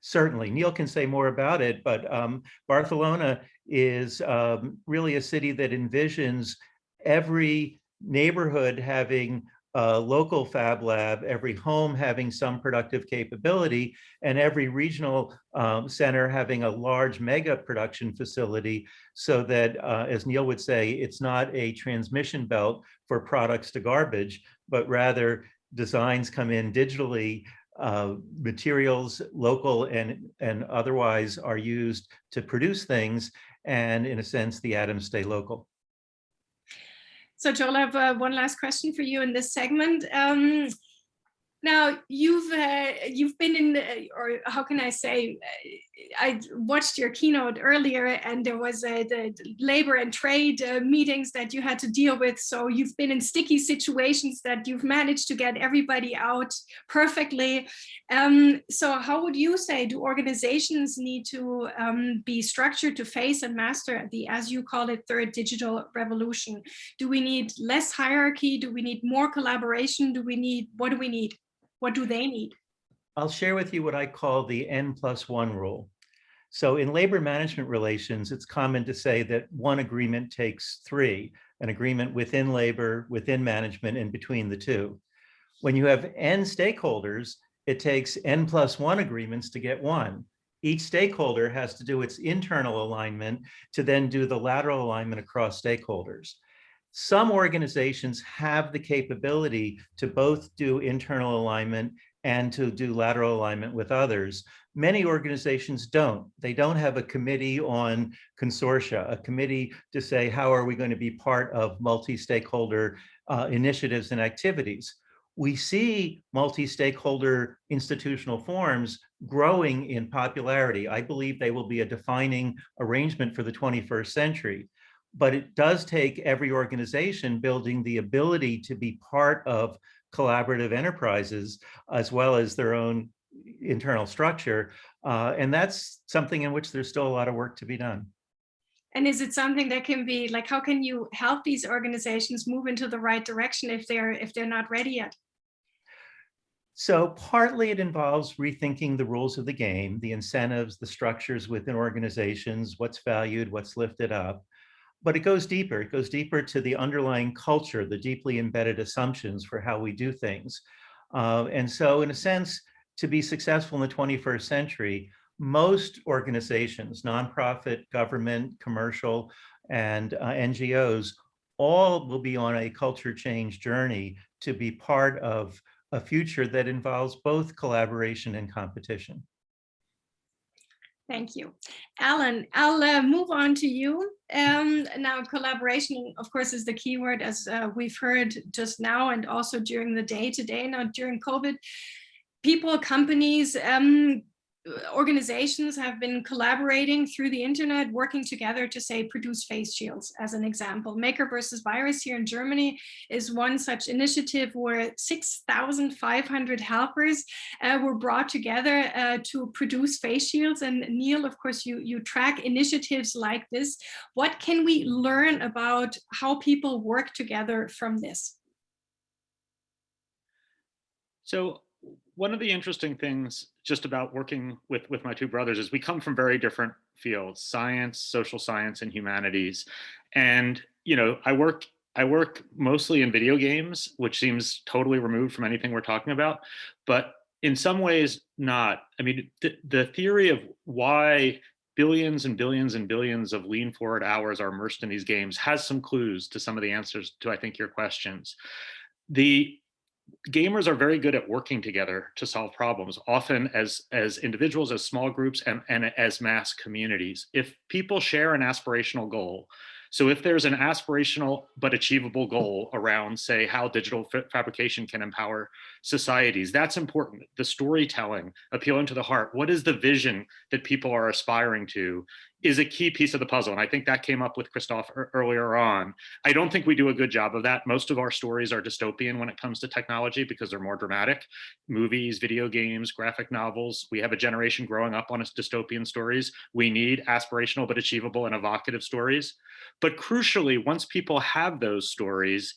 Certainly, Neil can say more about it, but um, Barcelona is um, really a city that envisions every neighborhood having a local fab lab, every home having some productive capability, and every regional um, center having a large mega production facility so that, uh, as Neil would say, it's not a transmission belt for products to garbage, but rather designs come in digitally uh, materials, local and, and otherwise are used to produce things. And in a sense, the atoms stay local.
So Joel, I have uh, one last question for you in this segment. Um, now you've uh, you've been in, the, or how can I say, uh, I watched your keynote earlier, and there was uh, the labor and trade uh, meetings that you had to deal with. So you've been in sticky situations that you've managed to get everybody out perfectly. Um, so how would you say do organizations need to um, be structured to face and master the, as you call it, third digital revolution? Do we need less hierarchy? Do we need more collaboration? Do we need what do we need? What do they need?
I'll share with you what I call the N plus one rule. So in labor management relations, it's common to say that one agreement takes three, an agreement within labor, within management, and between the two. When you have N stakeholders, it takes N plus one agreements to get one. Each stakeholder has to do its internal alignment to then do the lateral alignment across stakeholders. Some organizations have the capability to both do internal alignment and to do lateral alignment with others. Many organizations don't. They don't have a committee on consortia, a committee to say, how are we going to be part of multi-stakeholder uh, initiatives and activities? We see multi-stakeholder institutional forms growing in popularity. I believe they will be a defining arrangement for the 21st century but it does take every organization building the ability to be part of collaborative enterprises as well as their own internal structure. Uh, and that's something in which there's still a lot of work to be done.
And is it something that can be like, how can you help these organizations move into the right direction if they're if they're not ready yet?
So partly it involves rethinking the rules of the game, the incentives, the structures within organizations, what's valued, what's lifted up but it goes deeper. It goes deeper to the underlying culture, the deeply embedded assumptions for how we do things. Uh, and so in a sense, to be successful in the 21st century, most organizations, nonprofit, government, commercial, and uh, NGOs, all will be on a culture change journey to be part of a future that involves both collaboration and competition.
Thank you. Alan, I'll uh, move on to you. Um, now, collaboration, of course, is the key word, as uh, we've heard just now and also during the day today, now during COVID. People, companies, um, organizations have been collaborating through the internet, working together to say produce face shields as an example. Maker versus Virus here in Germany is one such initiative where 6,500 helpers uh, were brought together uh, to produce face shields. And Neil, of course, you, you track initiatives like this. What can we learn about how people work together from this?
So one of the interesting things just about working with, with my two brothers is we come from very different fields, science, social science, and humanities. And, you know, I work I work mostly in video games, which seems totally removed from anything we're talking about, but in some ways not. I mean, th the theory of why billions and billions and billions of lean forward hours are immersed in these games has some clues to some of the answers to, I think, your questions. The gamers are very good at working together to solve problems, often as, as individuals, as small groups, and, and as mass communities. If people share an aspirational goal, so if there's an aspirational but achievable hmm. goal around, say, how digital fabrication can empower societies, that's important. The storytelling, appealing to the heart, what is the vision that people are aspiring to? Is a key piece of the puzzle. And I think that came up with Christoph earlier on. I don't think we do a good job of that. Most of our stories are dystopian when it comes to technology because they're more dramatic. Movies, video games, graphic novels. We have a generation growing up on dystopian stories. We need aspirational but achievable and evocative stories. But crucially, once people have those stories,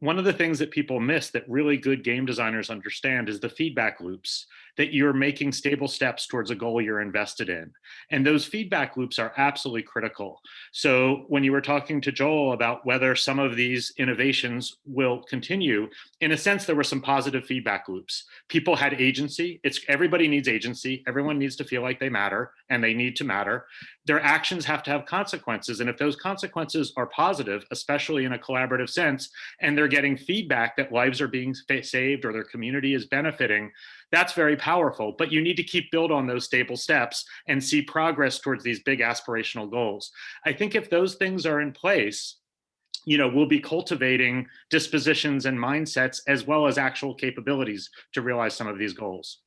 one of the things that people miss that really good game designers understand is the feedback loops that you're making stable steps towards a goal you're invested in. And those feedback loops are absolutely critical. So when you were talking to Joel about whether some of these innovations will continue, in a sense, there were some positive feedback loops. People had agency. It's everybody needs agency. Everyone needs to feel like they matter and they need to matter. Their actions have to have consequences. And if those consequences are positive, especially in a collaborative sense, and they're getting feedback that lives are being saved or their community is benefiting, that's very powerful. But you need to keep build on those stable steps and see progress towards these big aspirational goals. I think if those things are in place, you know, we'll be cultivating dispositions and mindsets as well as actual capabilities to realize some of these goals.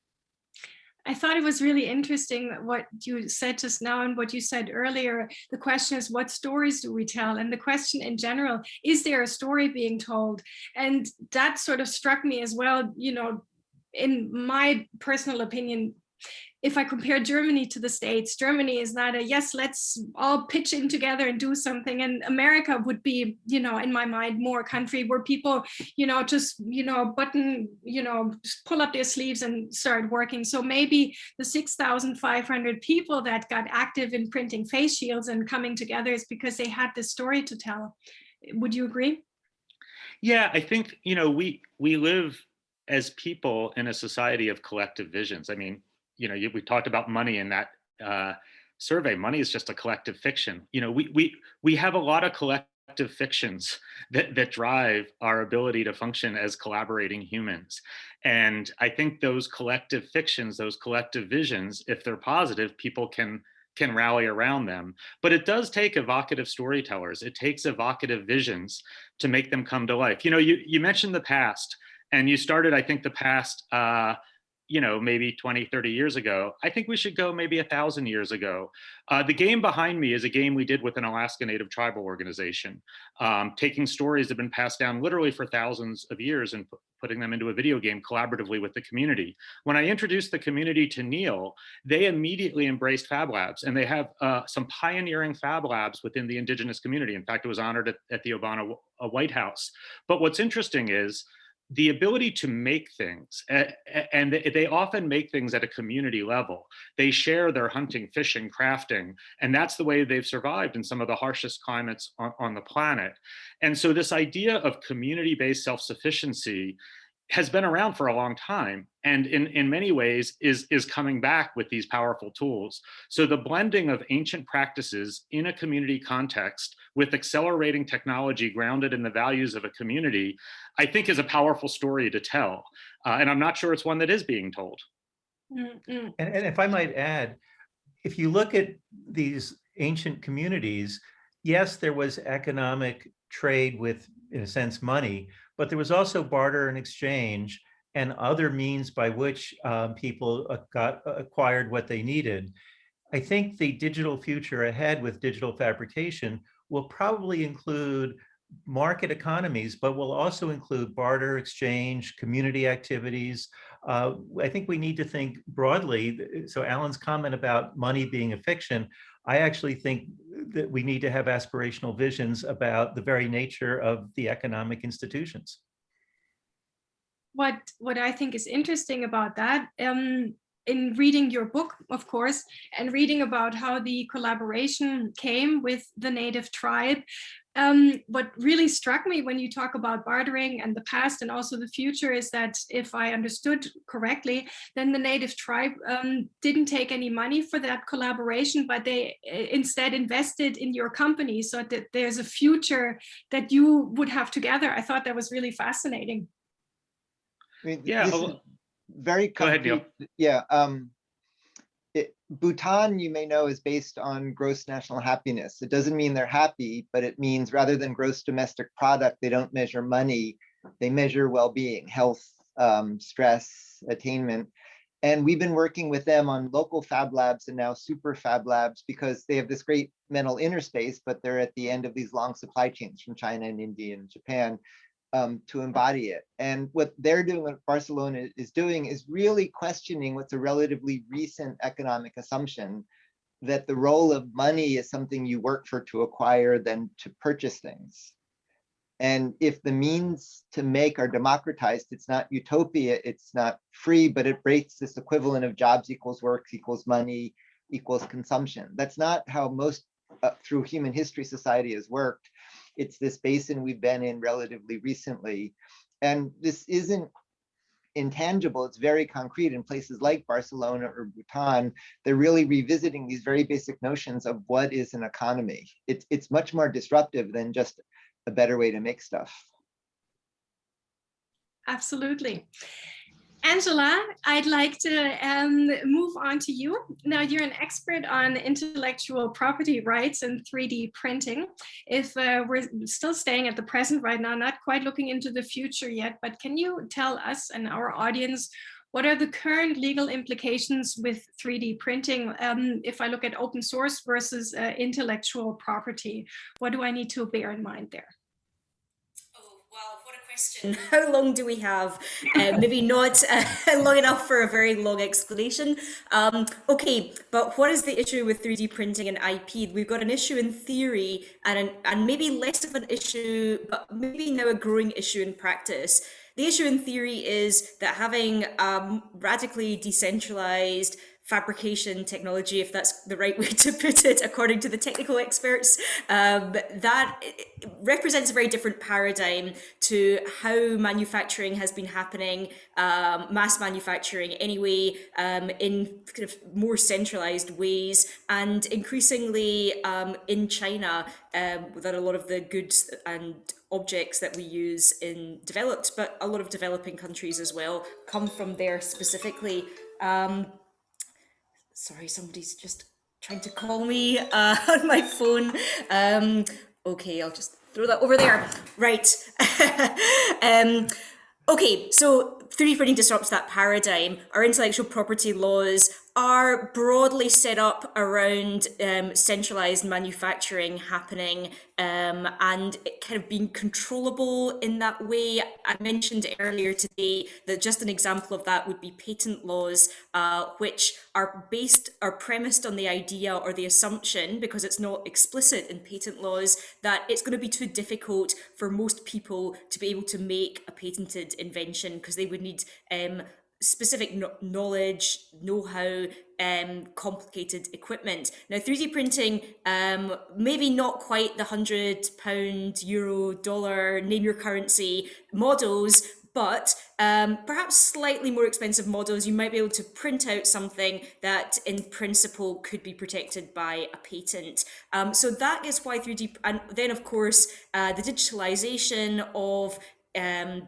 I thought it was really interesting what you said just now and what you said earlier. The question is, what stories do we tell? And the question in general, is there a story being told? And that sort of struck me as well, you know, in my personal opinion, if I compare Germany to the States, Germany is not a yes, let's all pitch in together and do something. And America would be, you know, in my mind, more a country where people, you know, just, you know, button, you know, pull up their sleeves and start working. So maybe the 6,500 people that got active in printing face shields and coming together is because they had this story to tell. Would you agree?
Yeah, I think, you know, we we live as people in a society of collective visions. I mean, you know, we talked about money in that uh, survey. Money is just a collective fiction. You know, we we we have a lot of collective fictions that that drive our ability to function as collaborating humans. And I think those collective fictions, those collective visions, if they're positive, people can can rally around them. But it does take evocative storytellers. It takes evocative visions to make them come to life. You know, you, you mentioned the past and you started, I think, the past uh, you know, maybe 20, 30 years ago. I think we should go maybe a thousand years ago. Uh, the game behind me is a game we did with an Alaska Native tribal organization, um, taking stories that have been passed down literally for thousands of years and putting them into a video game collaboratively with the community. When I introduced the community to Neil, they immediately embraced Fab Labs and they have uh, some pioneering Fab Labs within the indigenous community. In fact, it was honored at, at the Obama uh, White House. But what's interesting is the ability to make things, and they often make things at a community level. They share their hunting, fishing, crafting, and that's the way they've survived in some of the harshest climates on, the planet. And so this idea of community-based self-sufficiency has been around for a long time and in, in many ways is, is coming back with these powerful tools. So the blending of ancient practices in a community context with accelerating technology grounded in the values of a community, I think is a powerful story to tell. Uh, and I'm not sure it's one that is being told.
Mm -hmm. and, and if I might add, if you look at these ancient communities, yes, there was economic trade with, in a sense, money, but there was also barter and exchange and other means by which um, people uh, got uh, acquired what they needed. I think the digital future ahead with digital fabrication will probably include market economies, but will also include barter, exchange, community activities. Uh, I think we need to think broadly. So Alan's comment about money being a fiction, I actually think that we need to have aspirational visions about the very nature of the economic institutions.
What, what I think is interesting about that, um, in reading your book, of course, and reading about how the collaboration came with the native tribe, um, what really struck me when you talk about bartering and the past and also the future is that if I understood correctly, then the native tribe um, didn't take any money for that collaboration, but they uh, instead invested in your company so that there's a future that you would have together. I thought that was really fascinating.
I mean, yeah, very
Go ahead, Neil.
Yeah, um, it, Bhutan, you may know, is based on gross national happiness. It doesn't mean they're happy, but it means rather than gross domestic product, they don't measure money, they measure well-being, health, um, stress, attainment. And we've been working with them on local fab labs and now super fab labs because they have this great mental inner space, but they're at the end of these long supply chains from China and India and Japan um, to embody it. And what they're doing, what Barcelona is doing, is really questioning what's a relatively recent economic assumption that the role of money is something you work for to acquire than to purchase things. And if the means to make are democratized, it's not utopia, it's not free, but it breaks this equivalent of jobs equals work equals money equals consumption. That's not how most uh, through human history society has worked. It's this basin we've been in relatively recently. And this isn't intangible, it's very concrete in places like Barcelona or Bhutan. They're really revisiting these very basic notions of what is an economy. It's, it's much more disruptive than just a better way to make stuff.
Absolutely. Angela, I'd like to um, move on to you. Now, you're an expert on intellectual property rights and 3D printing. If uh, we're still staying at the present right now, not quite looking into the future yet, but can you tell us and our audience what are the current legal implications with 3D printing? Um, if I look at open source versus uh, intellectual property, what do I need to bear in mind there?
Question. How long do we have? Uh, maybe not uh, long enough for a very long explanation. Um, okay, but what is the issue with 3D printing and IP? We've got an issue in theory and, an, and maybe less of an issue, but maybe now a growing issue in practice. The issue in theory is that having um, radically decentralized fabrication technology, if that's the right way to put it, according to the technical experts, um, that represents a very different paradigm to how manufacturing has been happening, um, mass manufacturing anyway, um, in kind of more centralized ways, and increasingly um, in China, um, that a lot of the goods and objects that we use in developed, but a lot of developing countries as well, come from there specifically. Um, sorry, somebody's just trying to call me uh, on my phone. Um, okay, I'll just throw that over there. Right. um, okay, so 3D printing disrupts that paradigm. Our intellectual property laws are broadly set up around um, centralized manufacturing happening um, and it kind of being controllable in that way. I mentioned earlier today that just an example of that would be patent laws, uh, which are based, are premised on the idea or the assumption, because it's not explicit in patent laws, that it's going to be too difficult for most people to be able to make a patented invention because they would need um, specific knowledge, know-how, um, complicated equipment. Now, 3D printing, um, maybe not quite the hundred pound, euro, dollar, name your currency models, but um, perhaps slightly more expensive models, you might be able to print out something that in principle could be protected by a patent. Um, so that is why 3D, and then of course, uh, the digitalization of um,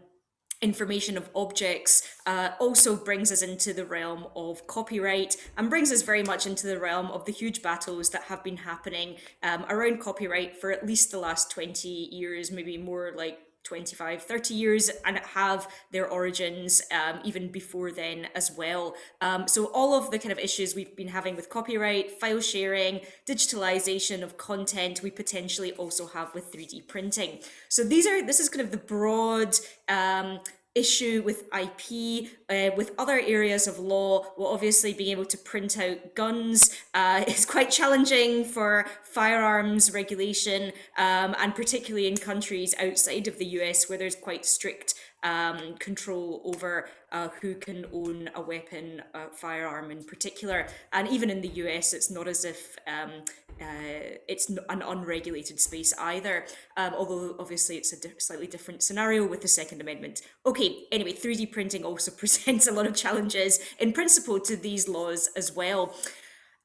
information of objects uh, also brings us into the realm of copyright and brings us very much into the realm of the huge battles that have been happening um, around copyright for at least the last 20 years, maybe more like 25, 30 years and have their origins um, even before then as well. Um, so all of the kind of issues we've been having with copyright, file sharing, digitalization of content, we potentially also have with 3D printing. So these are, this is kind of the broad um, issue with IP, uh, with other areas of law, well, obviously being able to print out guns uh, is quite challenging for firearms regulation, um, and particularly in countries outside of the US where there's quite strict um, control over uh, who can own a weapon, a firearm in particular. And even in the US, it's not as if um, uh, it's an unregulated space either, um, although obviously it's a di slightly different scenario with the Second Amendment. Okay, anyway, 3D printing also presents a lot of challenges in principle to these laws as well.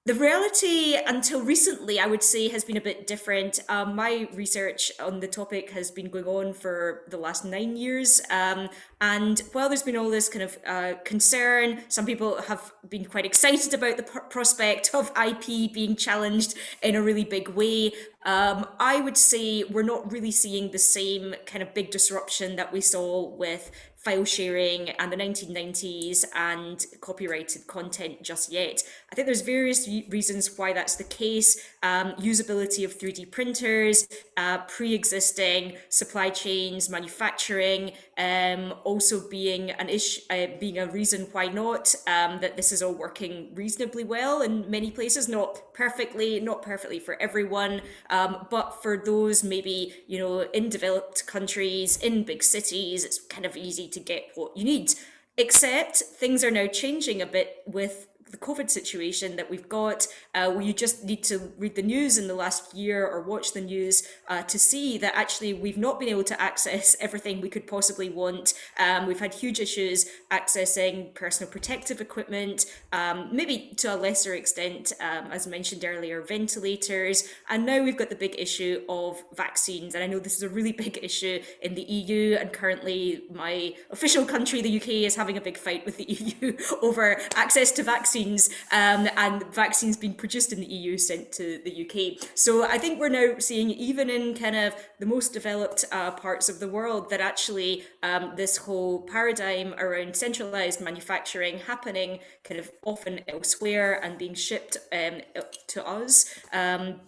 The reality until recently, I would say, has been a bit different. Um, my research on the topic has been going on for the last nine years. Um, and while there's been all this kind of uh, concern, some people have been quite excited about the prospect of IP being challenged in a really big way. Um, I would say we're not really seeing the same kind of big disruption that we saw with file sharing and the 1990s and copyrighted content just yet. I think there's various reasons why that's the case. Um, usability of 3D printers, uh, pre-existing supply chains, manufacturing, um, also being an issue, uh, being a reason why not, um, that this is all working reasonably well in many places, not perfectly, not perfectly for everyone, um, but for those maybe, you know, in developed countries, in big cities, it's kind of easy to get what you need. Except things are now changing a bit with the COVID situation that we've got, uh, where you just need to read the news in the last year or watch the news uh, to see that actually we've not been able to access everything we could possibly want. Um, we've had huge issues accessing personal protective equipment, um, maybe to a lesser extent, um, as mentioned earlier, ventilators. And now we've got the big issue of vaccines. And I know this is a really big issue in the EU. And currently my official country, the UK, is having a big fight with the EU over access to vaccines vaccines um, and vaccines being produced in the EU sent to the UK. So I think we're now seeing even in kind of the most developed uh, parts of the world that actually um, this whole paradigm around centralized manufacturing happening kind of often elsewhere and being shipped um, to us um,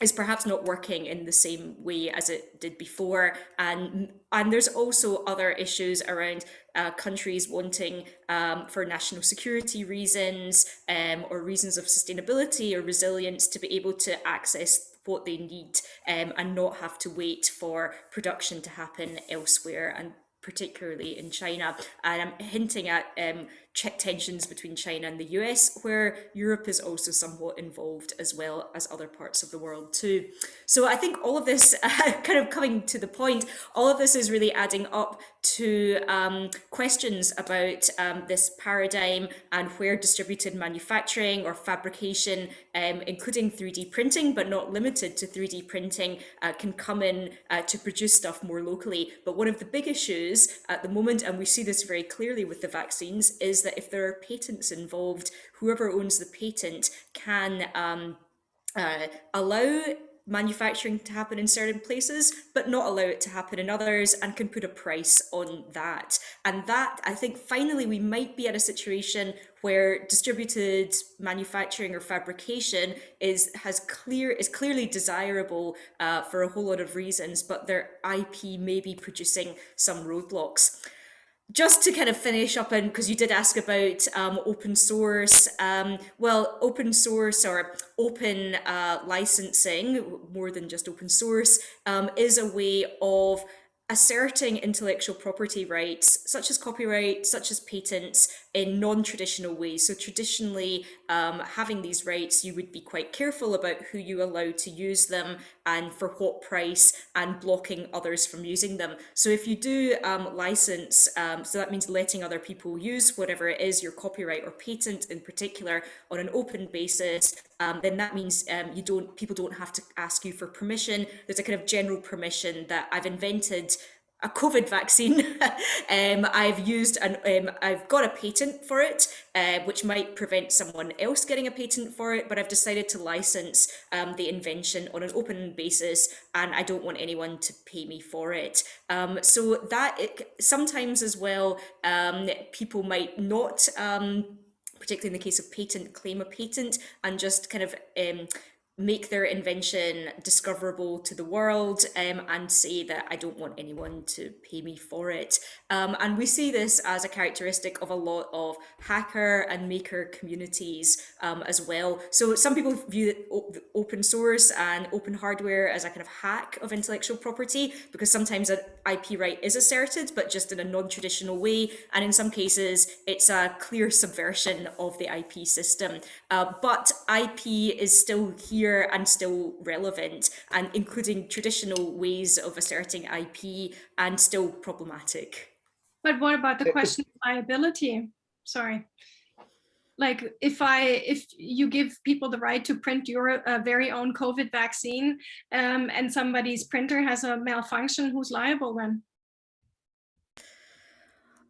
is perhaps not working in the same way as it did before and and there's also other issues around uh, countries wanting um, for national security reasons um, or reasons of sustainability or resilience to be able to access what they need um, and not have to wait for production to happen elsewhere and particularly in China. And I'm hinting at um, tensions between China and the US, where Europe is also somewhat involved as well as other parts of the world too. So I think all of this, uh, kind of coming to the point, all of this is really adding up to um, questions about um, this paradigm and where distributed manufacturing or fabrication, um, including 3D printing, but not limited to 3D printing, uh, can come in uh, to produce stuff more locally. But one of the big issues at the moment, and we see this very clearly with the vaccines, is that if there are patents involved, whoever owns the patent can um, uh, allow manufacturing to happen in certain places, but not allow it to happen in others and can put a price on that. And that, I think, finally, we might be at a situation where distributed manufacturing or fabrication is has clear is clearly desirable uh, for a whole lot of reasons, but their IP may be producing some roadblocks just to kind of finish up and because you did ask about um, open source um, well open source or open uh, licensing more than just open source um, is a way of asserting intellectual property rights, such as copyright, such as patents, in non-traditional ways. So traditionally, um, having these rights, you would be quite careful about who you allow to use them and for what price and blocking others from using them. So if you do um, license, um, so that means letting other people use whatever it is, your copyright or patent in particular, on an open basis, um, then that means um, you don't people don't have to ask you for permission. There's a kind of general permission that I've invented a COVID vaccine. um, I've used and um, I've got a patent for it, uh, which might prevent someone else getting a patent for it, but I've decided to license um, the invention on an open basis and I don't want anyone to pay me for it. Um, so that it, sometimes as well, um, people might not um, particularly in the case of patent, claim a patent and just kind of um, make their invention discoverable to the world um, and say that I don't want anyone to pay me for it. Um, and we see this as a characteristic of a lot of hacker and maker communities um, as well. So some people view open source and open hardware as a kind of hack of intellectual property because sometimes an IP right is asserted, but just in a non-traditional way. And in some cases, it's a clear subversion of the IP system. Uh, but IP is still here here and still relevant and including traditional ways of asserting IP and still problematic.
But what about the question of liability? Sorry. Like if I, if you give people the right to print your uh, very own COVID vaccine um, and somebody's printer has a malfunction, who's liable then?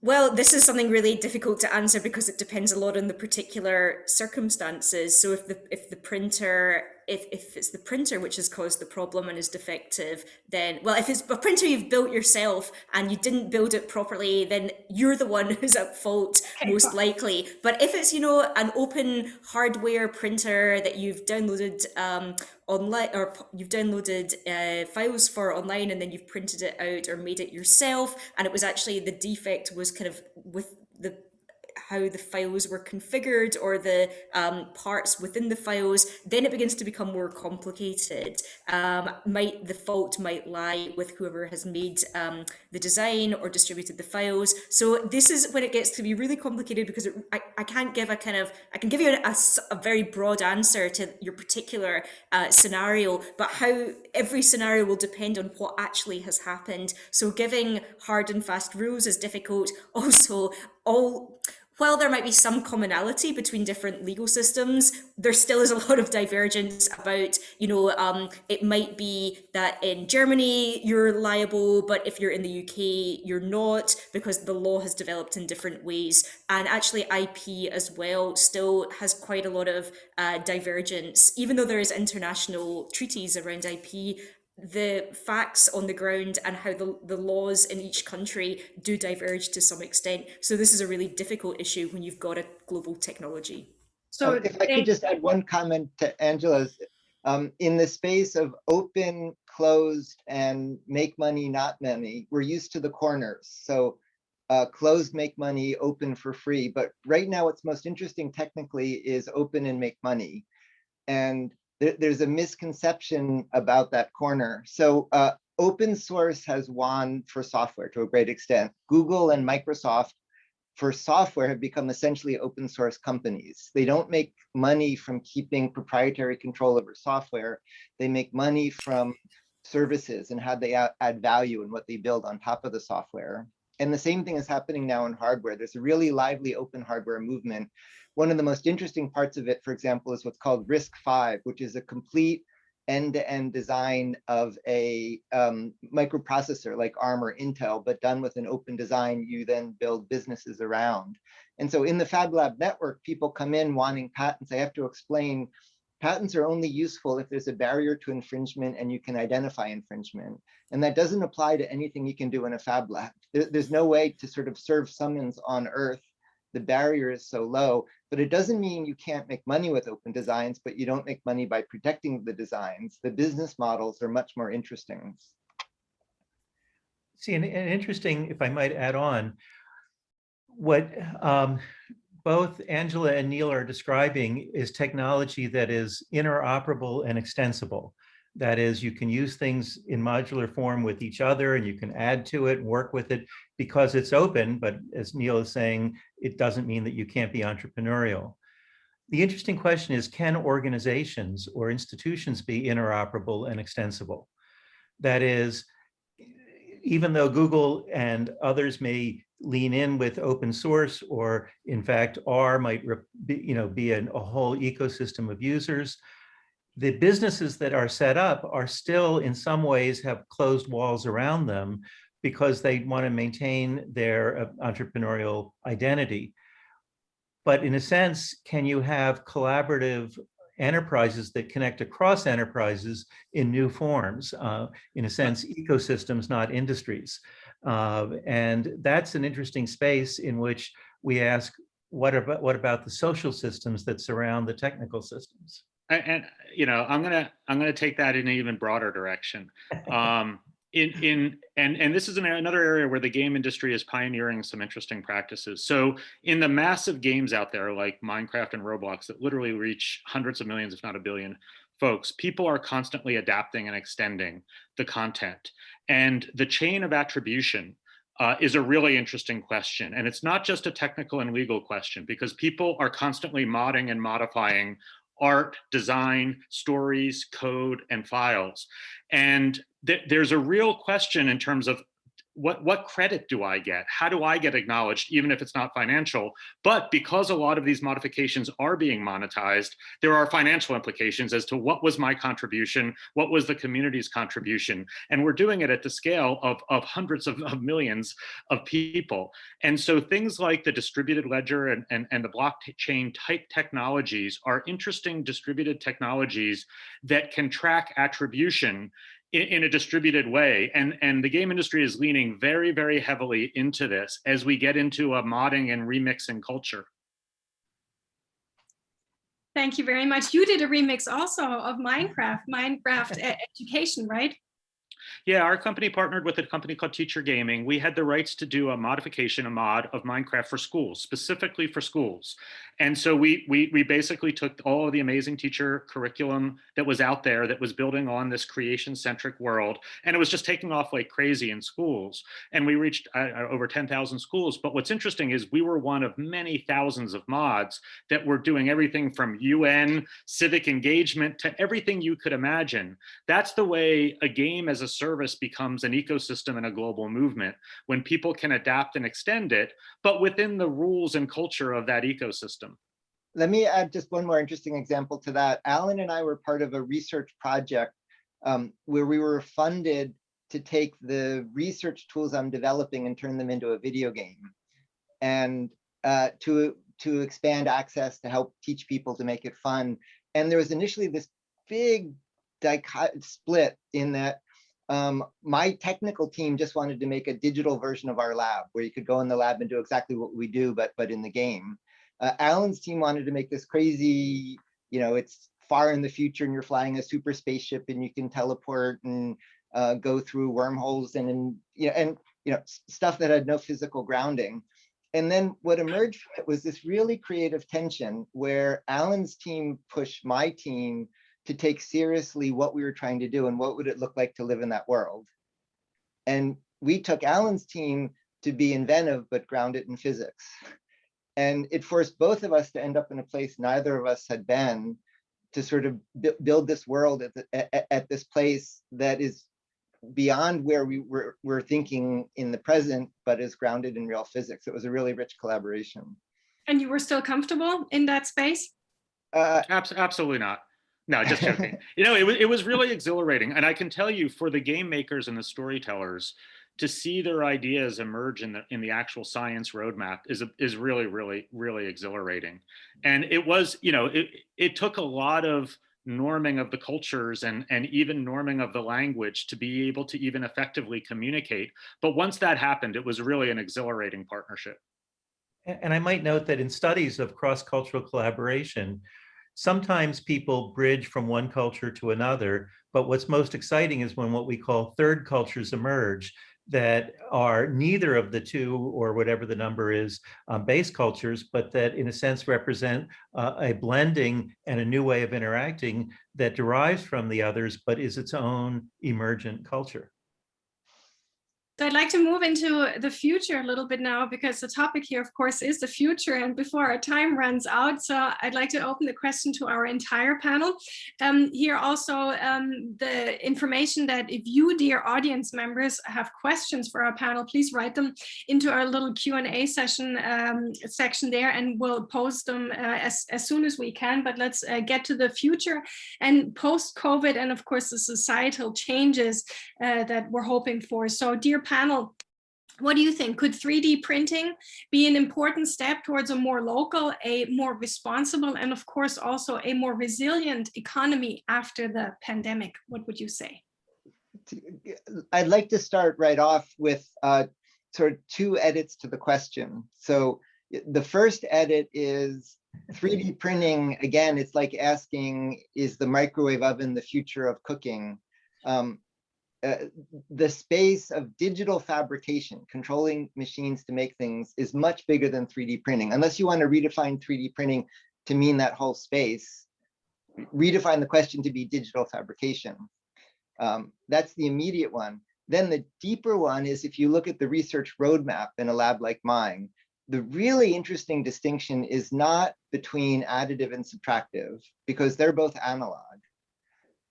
Well, this is something really difficult to answer because it depends a lot on the particular circumstances. So if the if the printer if, if it's the printer which has caused the problem and is defective, then, well, if it's a printer you've built yourself and you didn't build it properly, then you're the one who's at fault, okay, most fine. likely. But if it's, you know, an open hardware printer that you've downloaded um, online or you've downloaded uh, files for online and then you've printed it out or made it yourself, and it was actually the defect was kind of with the how the files were configured or the um, parts within the files, then it begins to become more complicated. Um, might the fault might lie with whoever has made um, the design or distributed the files. So this is when it gets to be really complicated because it, I, I can't give a kind of, I can give you a, a, very broad answer to your particular uh, scenario, but how every scenario will depend on what actually has happened. So giving hard and fast rules is difficult. Also, all while there might be some commonality between different legal systems, there still is a lot of divergence about, you know, um, it might be that in Germany you're liable, but if you're in the UK, you're not because the law has developed in different ways. And actually IP as well still has quite a lot of uh, divergence, even though there is international treaties around IP, the facts on the ground and how the, the laws in each country do diverge to some extent. So this is a really difficult issue when you've got a global technology.
So
Um, If I could just add one comment to Angela's, um, in the space of open, closed, and make money, not money, we're used to the corners. So uh, closed, make money, open for free. But right now, what's most interesting technically is open and make money. And there, there's a misconception about that corner. So uh, open source has won for software to a great extent. Google and Microsoft for software have become essentially open source companies. They don't make money from keeping proprietary control over software. They make money from services and how they add value and what they build on top of the software. And the same thing is happening now in hardware. There's a really lively open hardware movement. One of the most interesting parts of it, for example, is what's called RISC-V, which is a complete end-to-end -end design of a um, microprocessor like ARM or Intel, but done with an open design you then build businesses around. And so in the Fab Lab network, people come in wanting patents. I have to explain patents are only useful if there's a barrier to infringement and you can identify infringement. And that doesn't apply to anything you can do in a Fab Lab. There, there's no way to sort of serve summons on Earth the barrier is so low, but it doesn't mean you can't make money with open designs, but you don't make money by protecting the designs. The business models are much more interesting.
See, and, and interesting, if I might add on, what um, both Angela and Neil are describing is technology that is interoperable and extensible. That is, you can use things in modular form with each other and you can add to it work with it because it's open. But as Neil is saying, it doesn't mean that you can't be entrepreneurial. The interesting question is, can organizations or institutions be interoperable and extensible? That is, even though Google and others may lean in with open source or in fact R might be, you know, be an, a whole ecosystem of users, the businesses that are set up are still in some ways have closed walls around them because they want to maintain their uh, entrepreneurial identity. But in a sense, can you have collaborative enterprises that connect across enterprises in new forms, uh, in a sense, ecosystems, not industries. Uh, and that's an interesting space in which we ask, what about, what about the social systems that surround the technical systems?
And, you know i'm gonna i'm gonna take that in an even broader direction. Um in in and and this is an, another area where the game industry is pioneering some interesting practices. So in the massive games out there like minecraft and roblox that literally reach hundreds of millions if not a billion folks people are constantly adapting and extending the content. And the chain of attribution uh, is a really interesting question. And it's not just a technical and legal question because people are constantly modding and modifying art, design, stories, code, and files. And th there's a real question in terms of what, what credit do I get? How do I get acknowledged, even if it's not financial? But because a lot of these modifications are being monetized, there are financial implications as to what was my contribution, what was the community's contribution. And we're doing it at the scale of, of hundreds of, of millions of people. And so things like the distributed ledger and, and, and the blockchain type technologies are interesting distributed technologies that can track attribution in, in, a distributed way. And, and the game industry is leaning very, very heavily into this as we get into a modding and remixing culture.
Thank you very much. You did a remix also of Minecraft, Minecraft education, right?
Yeah, our company partnered with a company called Teacher Gaming. We had the rights to do a modification, a mod of Minecraft for schools, specifically for schools. And so we we we basically took all of the amazing teacher curriculum that was out there that was building on this creation centric world, and it was just taking off like crazy in schools. And we reached uh, uh, over 10,000 schools. But what's interesting is we were one of many thousands of mods that were doing everything from UN, civic engagement to everything you could imagine. That's the way a game as a service becomes an ecosystem and a global movement when people can adapt and extend it, but within the rules and culture of that ecosystem.
Let me add just one more interesting example to that. Alan and I were part of a research project um, where we were funded to take the research tools I'm developing and turn them into a video game. And uh, to, to expand access to help teach people to make it fun. And there was initially this big split in that um, my technical team just wanted to make a digital version of our lab where you could go in the lab and do exactly what we do, but but in the game. Uh, Alan's team wanted to make this crazy, you know, it's far in the future and you're flying a super spaceship and you can teleport and uh, go through wormholes and, and you know, and you know, stuff that had no physical grounding. And then what emerged from it was this really creative tension where Alan's team pushed my team to take seriously what we were trying to do and what would it look like to live in that world. And we took Alan's team to be inventive, but grounded in physics. And it forced both of us to end up in a place neither of us had been to sort of build this world at, the, at, at, this place that is beyond where we were, were thinking in the present, but is grounded in real physics. It was a really rich collaboration.
And you were still comfortable in that space?
Uh, absolutely not. No, just joking. you know, it was, it was really exhilarating. And I can tell you for the game makers and the storytellers, to see their ideas emerge in the in the actual science roadmap is is really really really exhilarating. And it was you know it it took a lot of norming of the cultures and and even norming of the language to be able to even effectively communicate. But once that happened it was really an exhilarating partnership.
And i might note that in studies of cross-cultural collaboration sometimes people bridge from one culture to another but what's most exciting is when what we call third cultures emerge that are neither of the two or whatever the number is um, base cultures, but that in a sense represent uh, a blending and a new way of interacting that derives from the others, but is its own emergent culture.
So I'd like to move into the future a little bit now because the topic here, of course, is the future and before our time runs out. So I'd like to open the question to our entire panel. Um, here also um, the information that if you, dear audience members, have questions for our panel, please write them into our little Q&A session um, section there and we'll post them uh, as, as soon as we can. But let's uh, get to the future and post-COVID and of course the societal changes uh, that we're hoping for. So dear panel, what do you think? Could 3D printing be an important step towards a more local, a more responsible, and of course also a more resilient economy after the pandemic? What would you say?
I'd like to start right off with uh, sort of two edits to the question. So the first edit is 3D printing, again, it's like asking, is the microwave oven the future of cooking? Um, uh, the space of digital fabrication, controlling machines to make things is much bigger than 3D printing. Unless you want to redefine 3D printing to mean that whole space, redefine the question to be digital fabrication. Um, that's the immediate one. Then the deeper one is if you look at the research roadmap in a lab like mine, the really interesting distinction is not between additive and subtractive because they're both analog.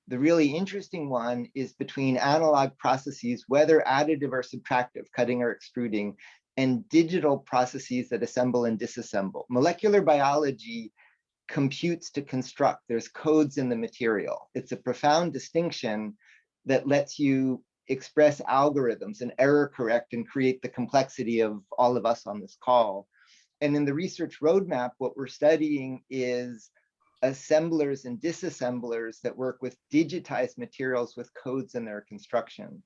The really interesting one is between analog processes, whether additive or subtractive, cutting or extruding, and digital processes that assemble and disassemble. Molecular biology computes to construct. There's codes in the material. It's a profound distinction that lets you express algorithms and error correct and create the complexity of all of us on this call. And in the research roadmap, what we're studying is assemblers and disassemblers that work with digitized materials with codes in their construction.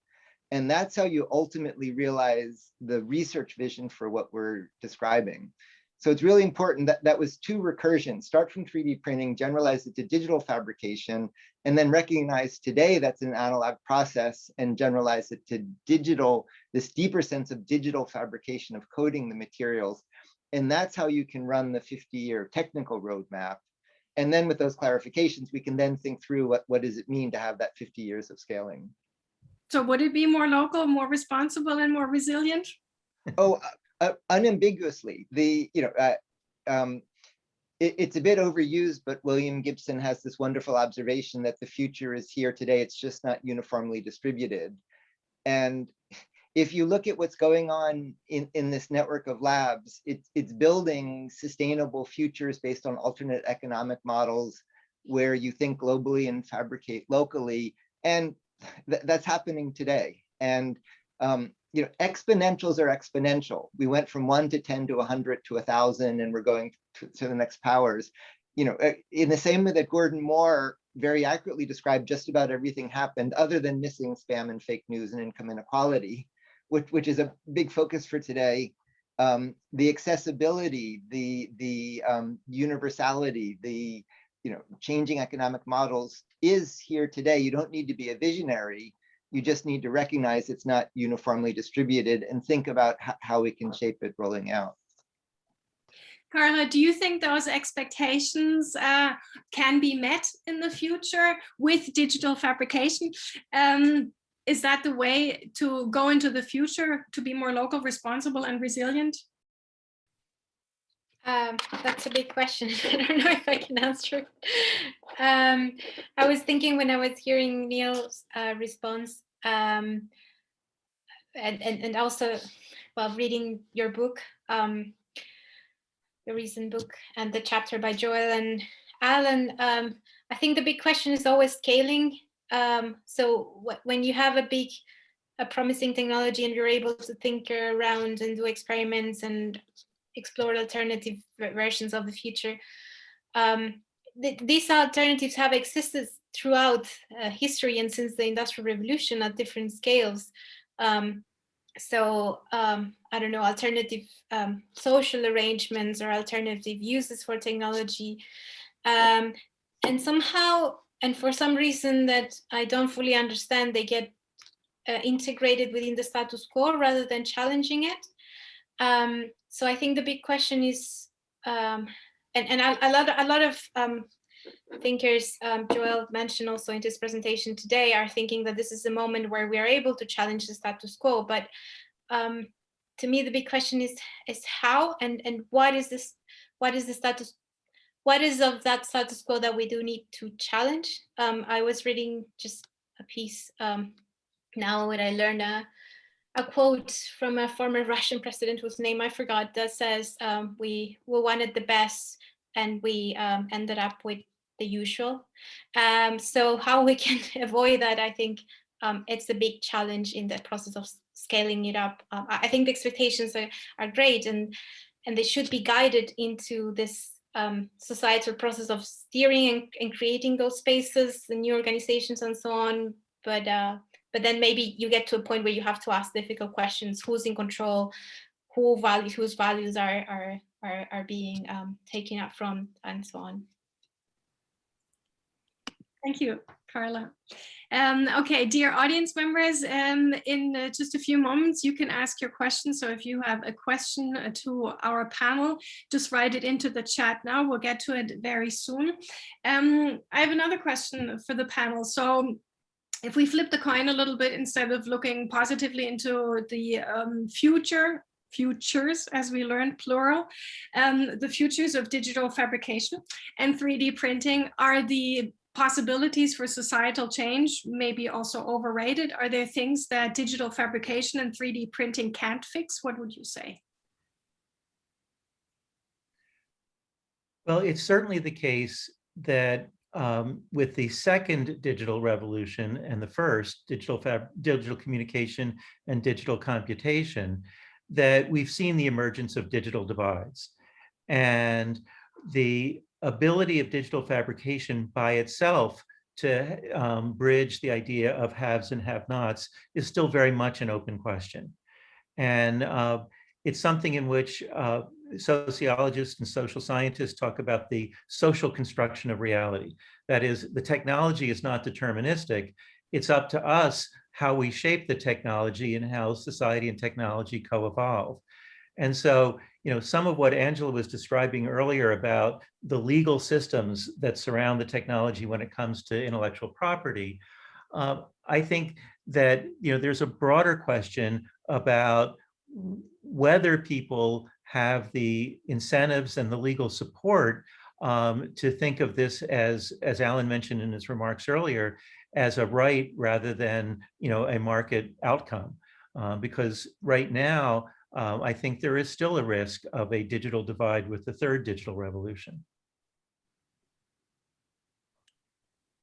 And that's how you ultimately realize the research vision for what we're describing. So it's really important that that was two recursions, start from 3D printing, generalize it to digital fabrication, and then recognize today that's an analog process and generalize it to digital, this deeper sense of digital fabrication of coding the materials. And that's how you can run the 50 year technical roadmap. And then with those clarifications, we can then think through what, what does it mean to have that 50 years of scaling.
So would it be more local, more responsible and more resilient?
Oh, uh, unambiguously, the, you know, uh, um, it, it's a bit overused, but William Gibson has this wonderful observation that the future is here today. It's just not uniformly distributed. And if you look at what's going on in, in this network of labs, it's, it's building sustainable futures based on alternate economic models where you think globally and fabricate locally. And th that's happening today. And um, you know, exponentials are exponential. We went from one to 10 to 100 to 1,000, and we're going to, to the next powers. You know, uh, in the same way that Gordon Moore very accurately described just about everything happened other than missing spam and fake news and income inequality, which, which is a big focus for today. Um, the accessibility, the, the um, universality, the you know, changing economic models is here today. You don't need to be a visionary you just need to recognize it's not uniformly distributed and think about how we can shape it rolling out.
Carla, do you think those expectations uh, can be met in the future with digital fabrication? Um, is that the way to go into the future to be more local, responsible and resilient?
Um, that's a big question. I don't know if I can answer. Um, I was thinking when I was hearing Neil's uh, response, um, and, and, and also while reading your book, um, your recent book and the chapter by Joel and Alan, um, I think the big question is always scaling. Um, so when you have a big, a promising technology and you're able to think around and do experiments and explore alternative versions of the future. Um, th these alternatives have existed throughout uh, history and since the Industrial Revolution at different scales. Um, so um, I don't know, alternative um, social arrangements or alternative uses for technology. Um, and somehow, and for some reason that I don't fully understand, they get uh, integrated within the status quo rather than challenging it. Um, so I think the big question is, um, and, and a, a, lot, a lot of um, thinkers, um, Joel mentioned also in his presentation today, are thinking that this is a moment where we are able to challenge the status quo. But um, to me, the big question is, is how and, and what is this, what is the status, what is of that status quo that we do need to challenge? Um, I was reading just a piece um, now when I learned uh, a quote from a former Russian president whose name I forgot that says um, we, we wanted the best and we um, ended up with the usual. Um, so how we can avoid that, I think um, it's a big challenge in the process of scaling it up. I think the expectations are, are great and, and they should be guided into this um, societal process of steering and, and creating those spaces, the new organizations and so on. But uh, but then maybe you get to a point where you have to ask difficult questions. Who's in control? Who values whose values are are are, are being um, taken up from? And so on.
Thank you carla. Um, okay dear audience members um, in uh, just a few moments you can ask your questions. So if you have a question uh, to our panel just write it into the chat now. We'll get to it very soon. Um, i have another question for the panel. So if we flip the coin a little bit instead of looking positively into the um, future futures as we learned plural um, the futures of digital fabrication and 3d printing are the possibilities for societal change maybe also overrated. Are there things that digital fabrication and 3d printing can't fix? What would you say?
Well it's certainly the case that um, with the second digital revolution and the first digital fab, digital communication and digital computation that we've seen the emergence of digital divides. And the ability of digital fabrication by itself to um, bridge the idea of haves and have-nots is still very much an open question. And uh, it's something in which uh, sociologists and social scientists talk about the social construction of reality. That is, the technology is not deterministic. It's up to us how we shape the technology and how society and technology co-evolve. And so, you know, some of what Angela was describing earlier about the legal systems that surround the technology when it comes to intellectual property, uh, I think that, you know, there's a broader question about whether people have the incentives and the legal support um, to think of this as, as Alan mentioned in his remarks earlier, as a right rather than, you know, a market outcome. Uh, because right now, uh, I think there is still a risk of a digital divide with the third digital revolution.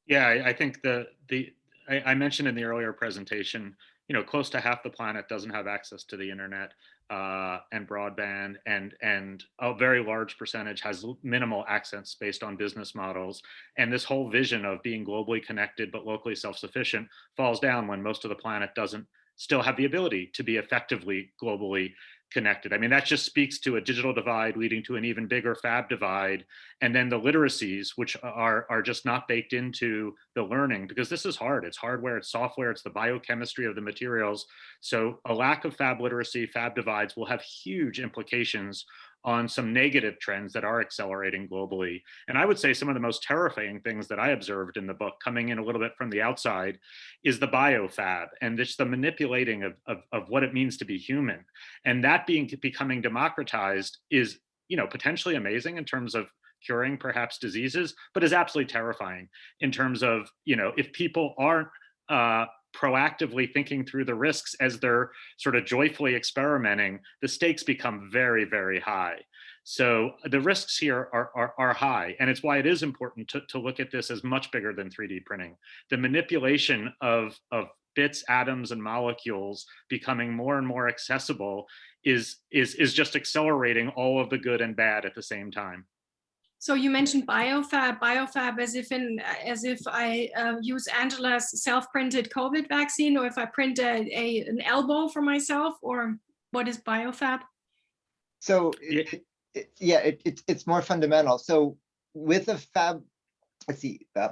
Yeah, I, I think the the I, I, mentioned in the earlier presentation, you know, close to half the planet doesn't have access to the internet uh, and broadband, and and a very large percentage has minimal access based on business models. And this whole vision of being globally connected but locally self-sufficient falls down when most of the planet doesn't still have the ability to be effectively globally connected. I mean, that just speaks to a digital divide leading to an even bigger fab divide. And then the literacies, which are, are just not baked into the learning, because this is hard. It's hardware, it's software, it's the biochemistry of the materials. So a lack of fab literacy, fab divides will have huge implications on some negative trends that are accelerating globally. And I would say some of the most terrifying things that I observed in the book coming in a little bit from the outside is the biofab and just the manipulating of, of, of what it means to be human. And that being becoming democratized is, you know, potentially amazing in terms of curing perhaps diseases, but is absolutely terrifying in terms of, you know, if people aren't uh, proactively thinking through the risks as they're sort of joyfully experimenting, the stakes become very, very high. So uh, the risks here are, are, are, high, and it's why it is important to, to look at this as much bigger than 3D printing. The manipulation of, of bits, atoms, and molecules becoming more and more accessible is, is, is just accelerating all of the good and bad at the same time.
So you mentioned biofab, biofab as if in as if I uh, use Angela's self-printed COVID vaccine, or if I print a, a, an elbow for myself, or what is biofab?
So it, it, yeah, it, it, it's more fundamental. So with a fab, let's see, uh,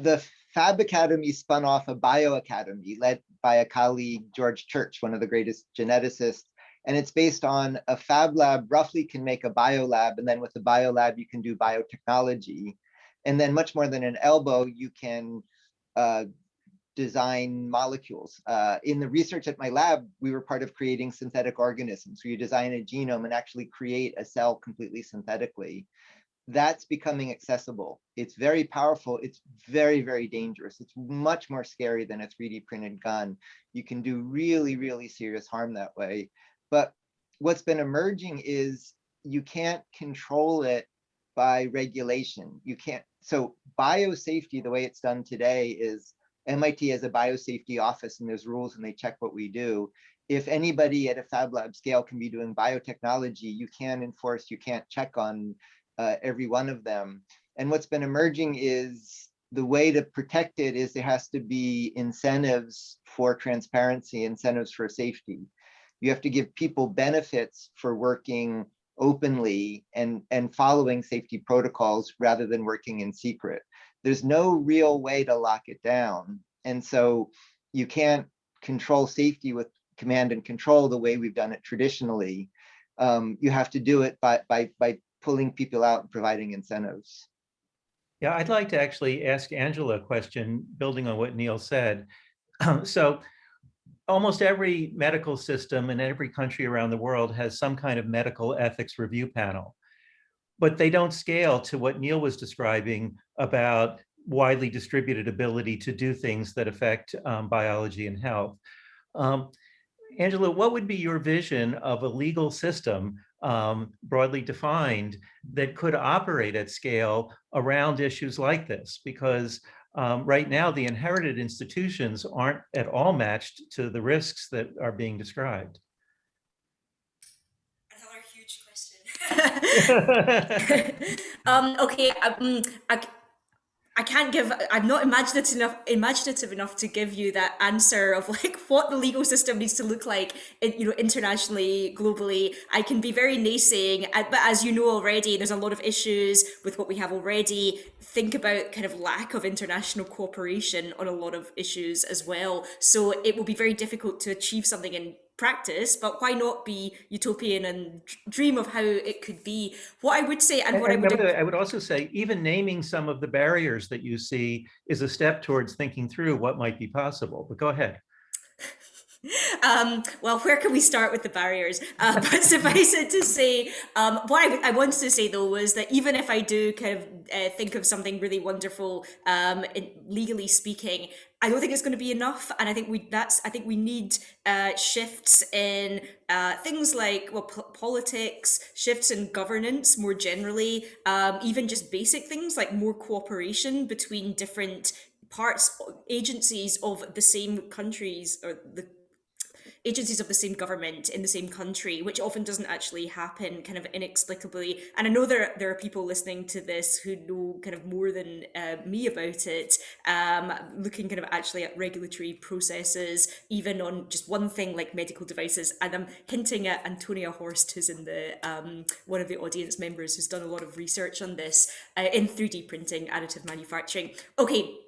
the Fab Academy spun off a bio academy led by a colleague, George Church, one of the greatest geneticists and it's based on a fab lab roughly can make a bio lab, and then with the bio lab you can do biotechnology. And then much more than an elbow, you can uh, design molecules. Uh, in the research at my lab, we were part of creating synthetic organisms. where you design a genome and actually create a cell completely synthetically. That's becoming accessible. It's very powerful. It's very, very dangerous. It's much more scary than a 3D printed gun. You can do really, really serious harm that way. But what's been emerging is you can't control it by regulation. You can't, so biosafety, the way it's done today is MIT has a biosafety office and there's rules and they check what we do. If anybody at a Fab Lab scale can be doing biotechnology, you can enforce, you can't check on uh, every one of them. And what's been emerging is the way to protect it is there has to be incentives for transparency, incentives for safety you have to give people benefits for working openly and, and following safety protocols rather than working in secret. There's no real way to lock it down. And so you can't control safety with command and control the way we've done it traditionally. Um, you have to do it by, by, by pulling people out and providing incentives.
Yeah, I'd like to actually ask Angela a question, building on what Neil said. so almost every medical system in every country around the world has some kind of medical ethics review panel, but they don't scale to what Neil was describing about widely distributed ability to do things that affect um, biology and health. Um, Angela, what would be your vision of a legal system um, broadly defined that could operate at scale around issues like this? Because um, right now, the inherited institutions aren't at all matched to the risks that are being described.
Another huge question. um, okay, um, I, I can't give, I'm not imaginative enough, imaginative enough to give you that answer of like what the legal system needs to look like, in, you know, internationally, globally. I can be very naysaying, uh, but as you know already, there's a lot of issues with what we have already. Think about kind of lack of international cooperation on a lot of issues as well. So it will be very difficult to achieve something in practice, but why not be utopian and dream of how it could be? What I would say, and,
And-
what I would
I would also say, even naming some of the barriers that you see is a step towards thinking through what might be possible, but go ahead.
Um, well, where can we start with the barriers? Uh, but suffice it to say, um, what I, I wanted to say though was that even if I do kind of uh, think of something really wonderful, um, in, legally speaking, I don't think it's going to be enough, and I think we that's I think we need uh, shifts in uh, things like well politics, shifts in governance more generally, um, even just basic things like more cooperation between different parts agencies of the same countries or the agencies of the same government in the same country, which often doesn't actually happen kind of inexplicably. And I know there, there are people listening to this who know kind of more than uh, me about it, um, looking kind of actually at regulatory processes, even on just one thing like medical devices. And I'm hinting at Antonia Horst, who's in the um, one of the audience members who's done a lot of research on this uh, in 3D printing, additive manufacturing. Okay,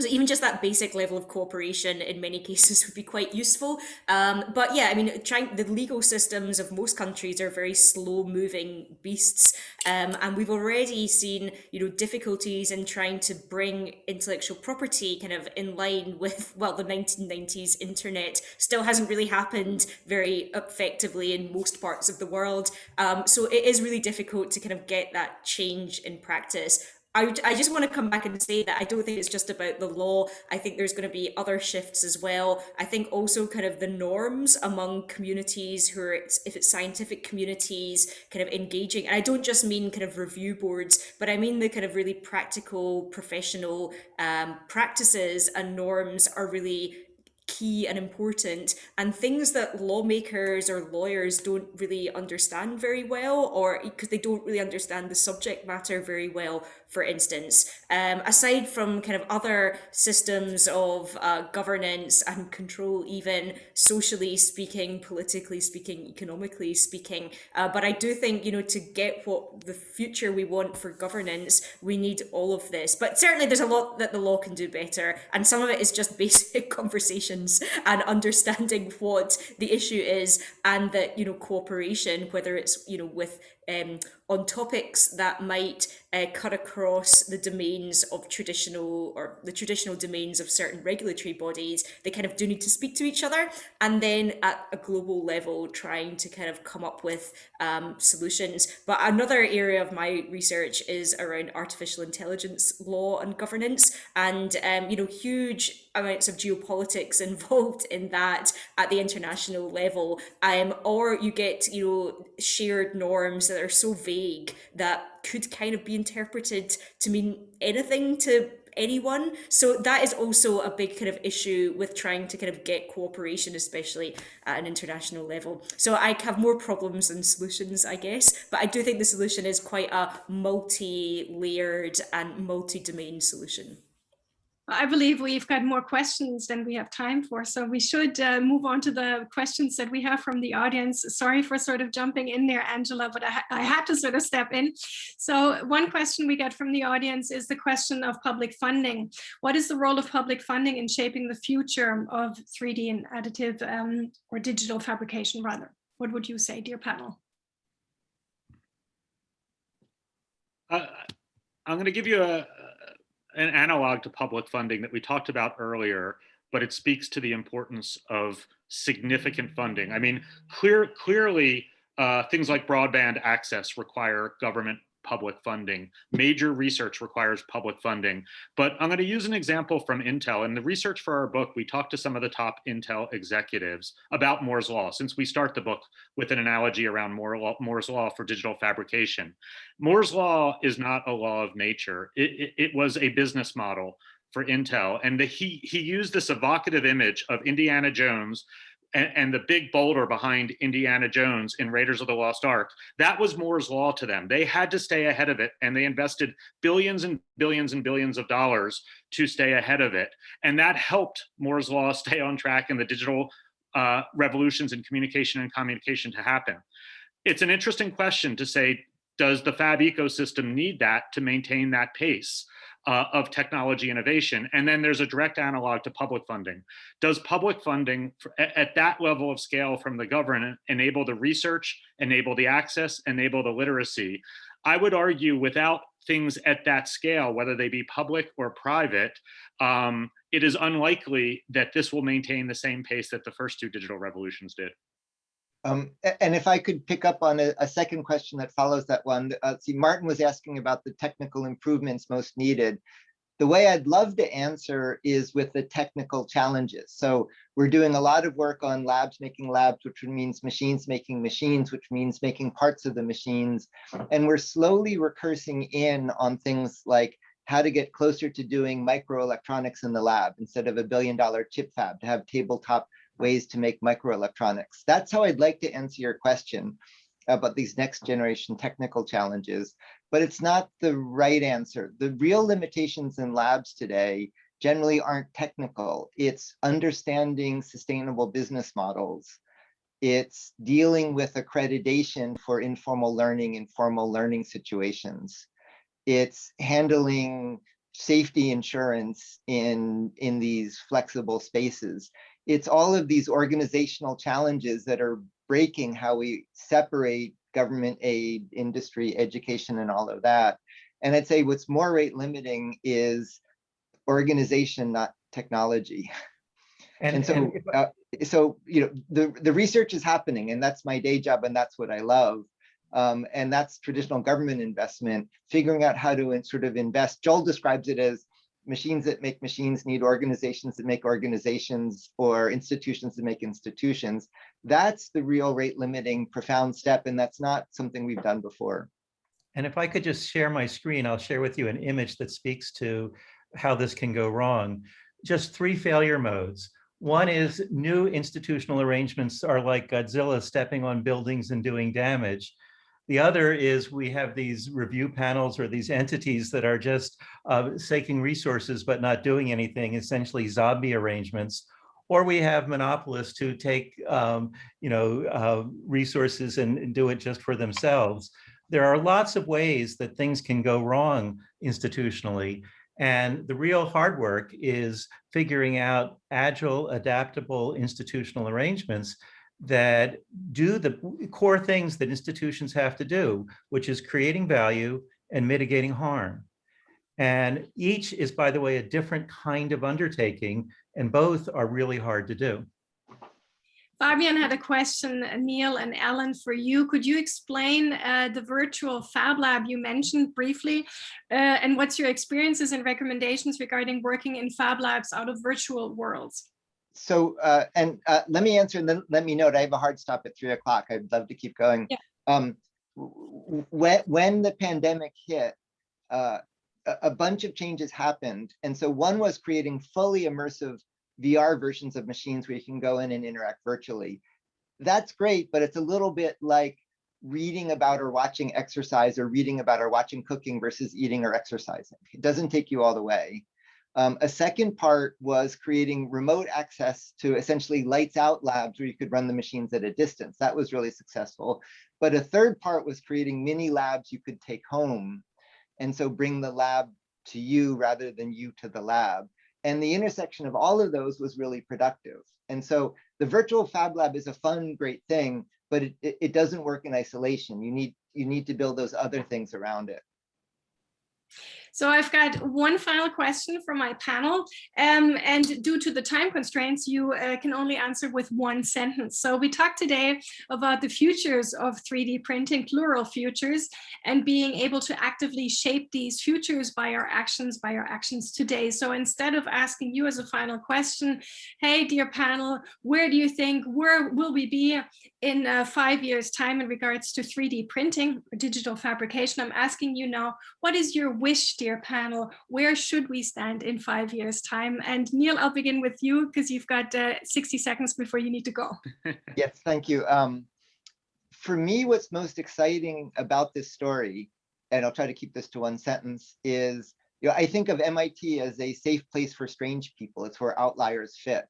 so even just that basic level of cooperation in many cases would be quite useful. Um, but yeah, I mean, trying the legal systems of most countries are very slow moving beasts. Um, and we've already seen, you know, difficulties in trying to bring intellectual property kind of in line with, well, the 1990s internet still hasn't really happened very effectively in most parts of the world. Um, so it is really difficult to kind of get that change in practice. I, I just want to come back and say that I don't think it's just about the law. I think there's going to be other shifts as well. I think also kind of the norms among communities who are, if it's scientific communities, kind of engaging. And I don't just mean kind of review boards, but I mean the kind of really practical, professional um, practices and norms are really key and important and things that lawmakers or lawyers don't really understand very well or because they don't really understand the subject matter very well for instance. Um, aside from kind of other systems of uh, governance and control even socially speaking politically speaking economically speaking uh, but I do think you know to get what the future we want for governance we need all of this. But certainly there's a lot that the law can do better and some of it is just basic conversations and understanding what the issue is and that you know cooperation whether it's you know with um, on topics that might uh, cut across the domains of traditional or the traditional domains of certain regulatory bodies they kind of do need to speak to each other and then at a global level trying to kind of come up with um, solutions. But another area of my research is around artificial intelligence law and governance and um, you know huge amounts of geopolitics involved in that at the international level. Um, or you get you know shared norms that are so vague that could kind of be interpreted to mean anything to anyone. So that is also a big kind of issue with trying to kind of get cooperation especially at an international level. So i have more problems than solutions i guess but i do think the solution is quite a multi-layered and multi-domain solution
I believe we've got more questions than we have time for, so we should uh, move on to the questions that we have from the audience. Sorry for sort of jumping in there, Angela, but I, ha I had to sort of step in. So one question we get from the audience is the question of public funding. What is the role of public funding in shaping the future of 3D and additive um, or digital fabrication rather? What would you say, dear panel?
Uh, I'm going to give you a, an analog to public funding that we talked about earlier, but it speaks to the importance of significant funding. I mean, clear, clearly, uh, things like broadband access require government public funding. Major research requires public funding. But I'm going to use an example from Intel. In the research for our book, we talked to some of the top Intel executives about Moore's Law, since we start the book with an analogy around Moore's Law for digital fabrication. Moore's Law is not a law of nature. It, it, it was a business model for Intel. And the, he, he used this evocative image of Indiana Jones and, and, the big boulder behind Indiana Jones in Raiders of the Lost Ark, that was Moore's Law to them. They had to stay ahead of it and they invested billions and billions and billions of dollars to stay ahead of it. And that helped Moore's Law stay on track and the digital uh, revolutions in communication and communication to happen. It's an interesting question to say, does the fab ecosystem need that to maintain that pace? uh, of technology innovation. And then there's a direct analog to public funding. Does public funding for, at that level of scale from the government enable the research, enable the access, enable the literacy? I would argue without things at that scale, whether they be public or private, um, it is unlikely that this will maintain the same pace that the first two digital revolutions did.
Um, and if I could pick up on a, a second question that follows that one, uh, see, Martin was asking about the technical improvements most needed. The way I'd love to answer is with the technical challenges. So we're doing a lot of work on labs making labs, which means machines making machines, which means making parts of the machines. And we're slowly recursing in on things like how to get closer to doing microelectronics in the lab instead of a billion dollar chip fab to have tabletop ways to make microelectronics. That's how I'd like to answer your question about these next generation technical challenges, but it's not the right answer. The real limitations in labs today generally aren't technical. It's understanding sustainable business models. It's dealing with accreditation for informal learning, and informal learning situations. It's handling safety insurance in, in these flexible spaces it's all of these organizational challenges that are breaking how we separate government aid, industry, education, and all of that. And I'd say what's more rate limiting is organization, not technology. And, and so, and uh, so you know, the the research is happening, and that's my day job, and that's what I love. Um, and that's traditional government investment, figuring out how to sort of invest. Joel describes it as machines that make machines need organizations that make organizations or institutions that make institutions. That's the real rate limiting profound step. And that's not something we've done before.
And if I could just share my screen, I'll share with you an image that speaks to how this can go wrong. Just three failure modes. One is new institutional arrangements are like Godzilla stepping on buildings and doing damage. The other is we have these review panels or these entities that are just uh, taking resources but not doing anything, essentially zombie arrangements. Or we have monopolists who take, um, you know, uh, resources and, and do it just for themselves. There are lots of ways that things can go wrong institutionally. And the real hard work is figuring out agile, adaptable institutional arrangements that do the core things that institutions have to do, which is creating value and mitigating harm. And each is, by the way, a different kind of undertaking, and both are really hard to do.
Fabian had a question, Neil and Ellen, for you. Could you explain uh, the virtual Fab Lab you mentioned briefly, uh, and what's your experiences and recommendations regarding working in Fab Labs out of virtual worlds?
So uh, and uh, let me answer and then let me note I have a hard stop at three o'clock. I'd love to keep going.
Yeah.
Um, when when the pandemic hit, uh, a, a bunch of changes happened, and so one was creating fully immersive VR versions of machines where you can go in and interact virtually. That's great, but it's a little bit like reading about or watching exercise or reading about or watching cooking versus eating or exercising. It doesn't take you all the way. Um, a second part was creating remote access to essentially lights out labs where you could run the machines at a distance. That was really successful. But a third part was creating mini labs you could take home. And so bring the lab to you rather than you to the lab. And the intersection of all of those was really productive. And so the virtual Fab Lab is a fun, great thing, but it, it, it doesn't work in isolation. You need, you need to build those other things around it.
So I've got one final question from my panel, um, and due to the time constraints, you uh, can only answer with one sentence. So we talked today about the futures of 3D printing, plural futures, and being able to actively shape these futures by our actions, by our actions today. So instead of asking you as a final question, hey, dear panel, where do you think, where will we be in uh, five years time in regards to 3D printing or digital fabrication? I'm asking you now, what is your wish, dear panel, where should we stand in five years time? And Neil, I'll begin with you because you've got uh, 60 seconds before you need to go.
Yes, thank you. Um, for me, what's most exciting about this story, and I'll try to keep this to one sentence, is you know, I think of MIT as a safe place for strange people. It's where outliers fit.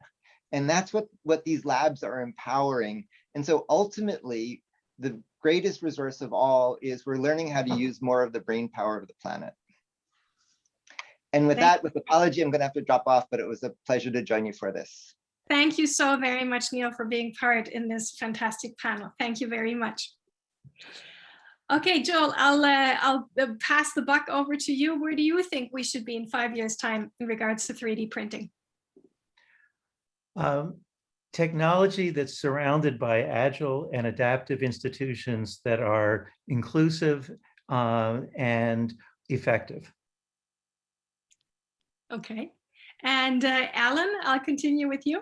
And that's what, what these labs are empowering. And so ultimately, the greatest resource of all is we're learning how to use more of the brain power of the planet. And with
Thank
that, with apology, I'm gonna have to drop off, but it was a pleasure to join you for this.
Thank you so very much, Neil, for being part in this fantastic panel. Thank you very much. Okay, Joel, I'll uh, I'll uh, pass the buck over to you. Where do you think we should be in five years' time in regards to 3D printing?
Um, technology that's surrounded by agile and adaptive institutions that are inclusive uh, and effective.
Okay, and uh, Alan, I'll continue with you.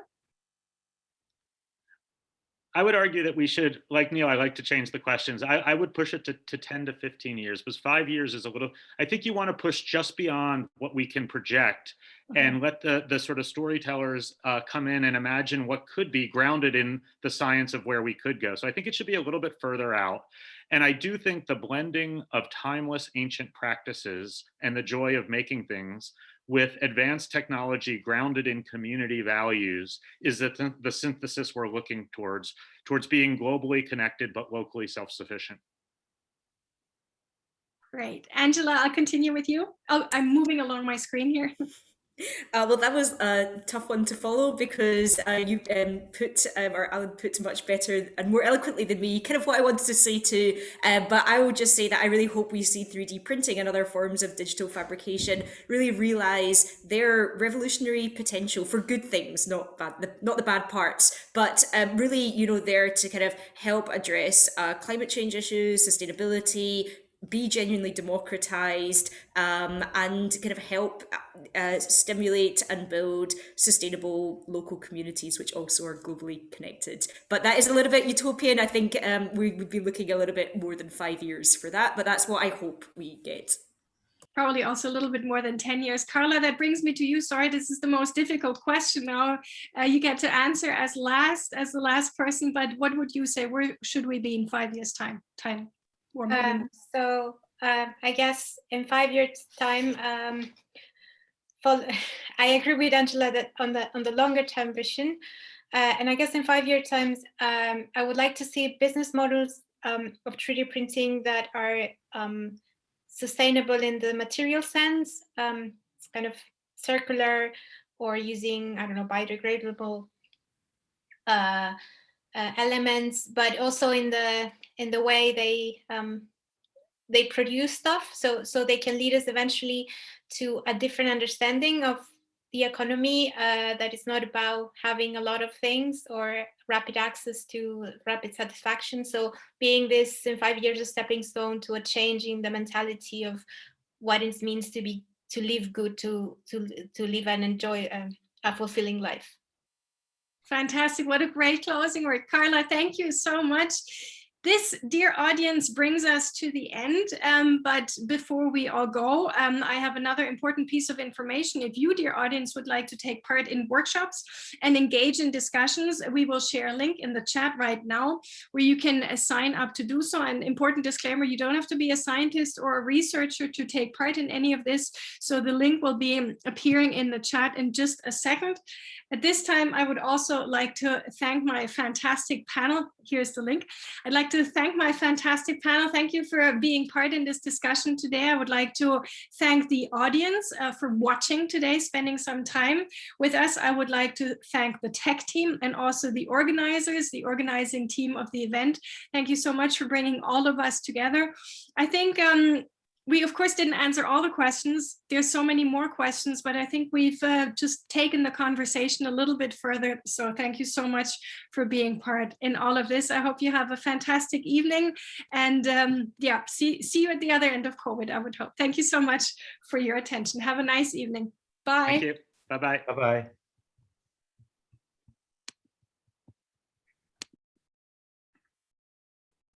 I would argue that we should, like Neil, I like to change the questions. I, I would push it to, to 10 to 15 years because five years is a little, I think you want to push just beyond what we can project and let the, the sort of storytellers uh, come in and imagine what could be grounded in the science of where we could go. So I think it should be a little bit further out. And I do think the blending of timeless ancient practices and the joy of making things with advanced technology grounded in community values is that the, the synthesis we're looking towards, towards being globally connected but locally self-sufficient.
Great. Angela, I'll continue with you. Oh, I'm moving along my screen here.
Uh, well, that was a tough one to follow because uh, you um, put, um, or Alan put much better and more eloquently than me, kind of what I wanted to say too. Uh, but I will just say that I really hope we see 3D printing and other forms of digital fabrication really realize their revolutionary potential for good things, not bad, the, not the bad parts, but um, really, you know, there to kind of help address uh, climate change issues, sustainability, be genuinely democratized um, and kind of help uh, stimulate and build sustainable local communities which also are globally connected but that is a little bit utopian i think um, we would be looking a little bit more than five years for that but that's what i hope we get
probably also a little bit more than 10 years. Carla, that brings me to you. Sorry, this is the most difficult question now. Uh, you get to answer as last, as the last person, but what would you say? Where should we be in five years time? time?
Um, so uh, I guess in five years time, um, I agree with Angela that on the on the longer term vision, uh, and I guess in five year times, um, I would like to see business models um, of 3D printing that are um, sustainable in the material sense, um, it's kind of circular or using, I don't know, biodegradable uh, uh, elements, but also in the in the way they um, they produce stuff. So so they can lead us eventually to a different understanding of the economy uh, that is not about having a lot of things or rapid access to rapid satisfaction. So being this in five years a stepping stone to a change in the mentality of what it means to be to live good, to to to live and enjoy a, a fulfilling life.
Fantastic. What a great closing word. Carla, thank you so much. This, dear audience, brings us to the end. Um, but before we all go, um, I have another important piece of information. If you, dear audience, would like to take part in workshops and engage in discussions, we will share a link in the chat right now where you can uh, sign up to do so. An important disclaimer, you don't have to be a scientist or a researcher to take part in any of this. So the link will be appearing in the chat in just a second. At this time, I would also like to thank my fantastic panel. Here's the link. I'd like to thank my fantastic panel. Thank you for being part in this discussion today. I would like to thank the audience uh, for watching today, spending some time with us. I would like to thank the tech team and also the organizers, the organizing team of the event. Thank you so much for bringing all of us together. I think um, we of course didn't answer all the questions. There's so many more questions, but I think we've uh, just taken the conversation a little bit further. So thank you so much for being part in all of this. I hope you have a fantastic evening and um, yeah, see, see you at the other end of COVID, I would hope. Thank you so much for your attention. Have a nice evening. Bye.
Thank you. Bye-bye.
Bye-bye.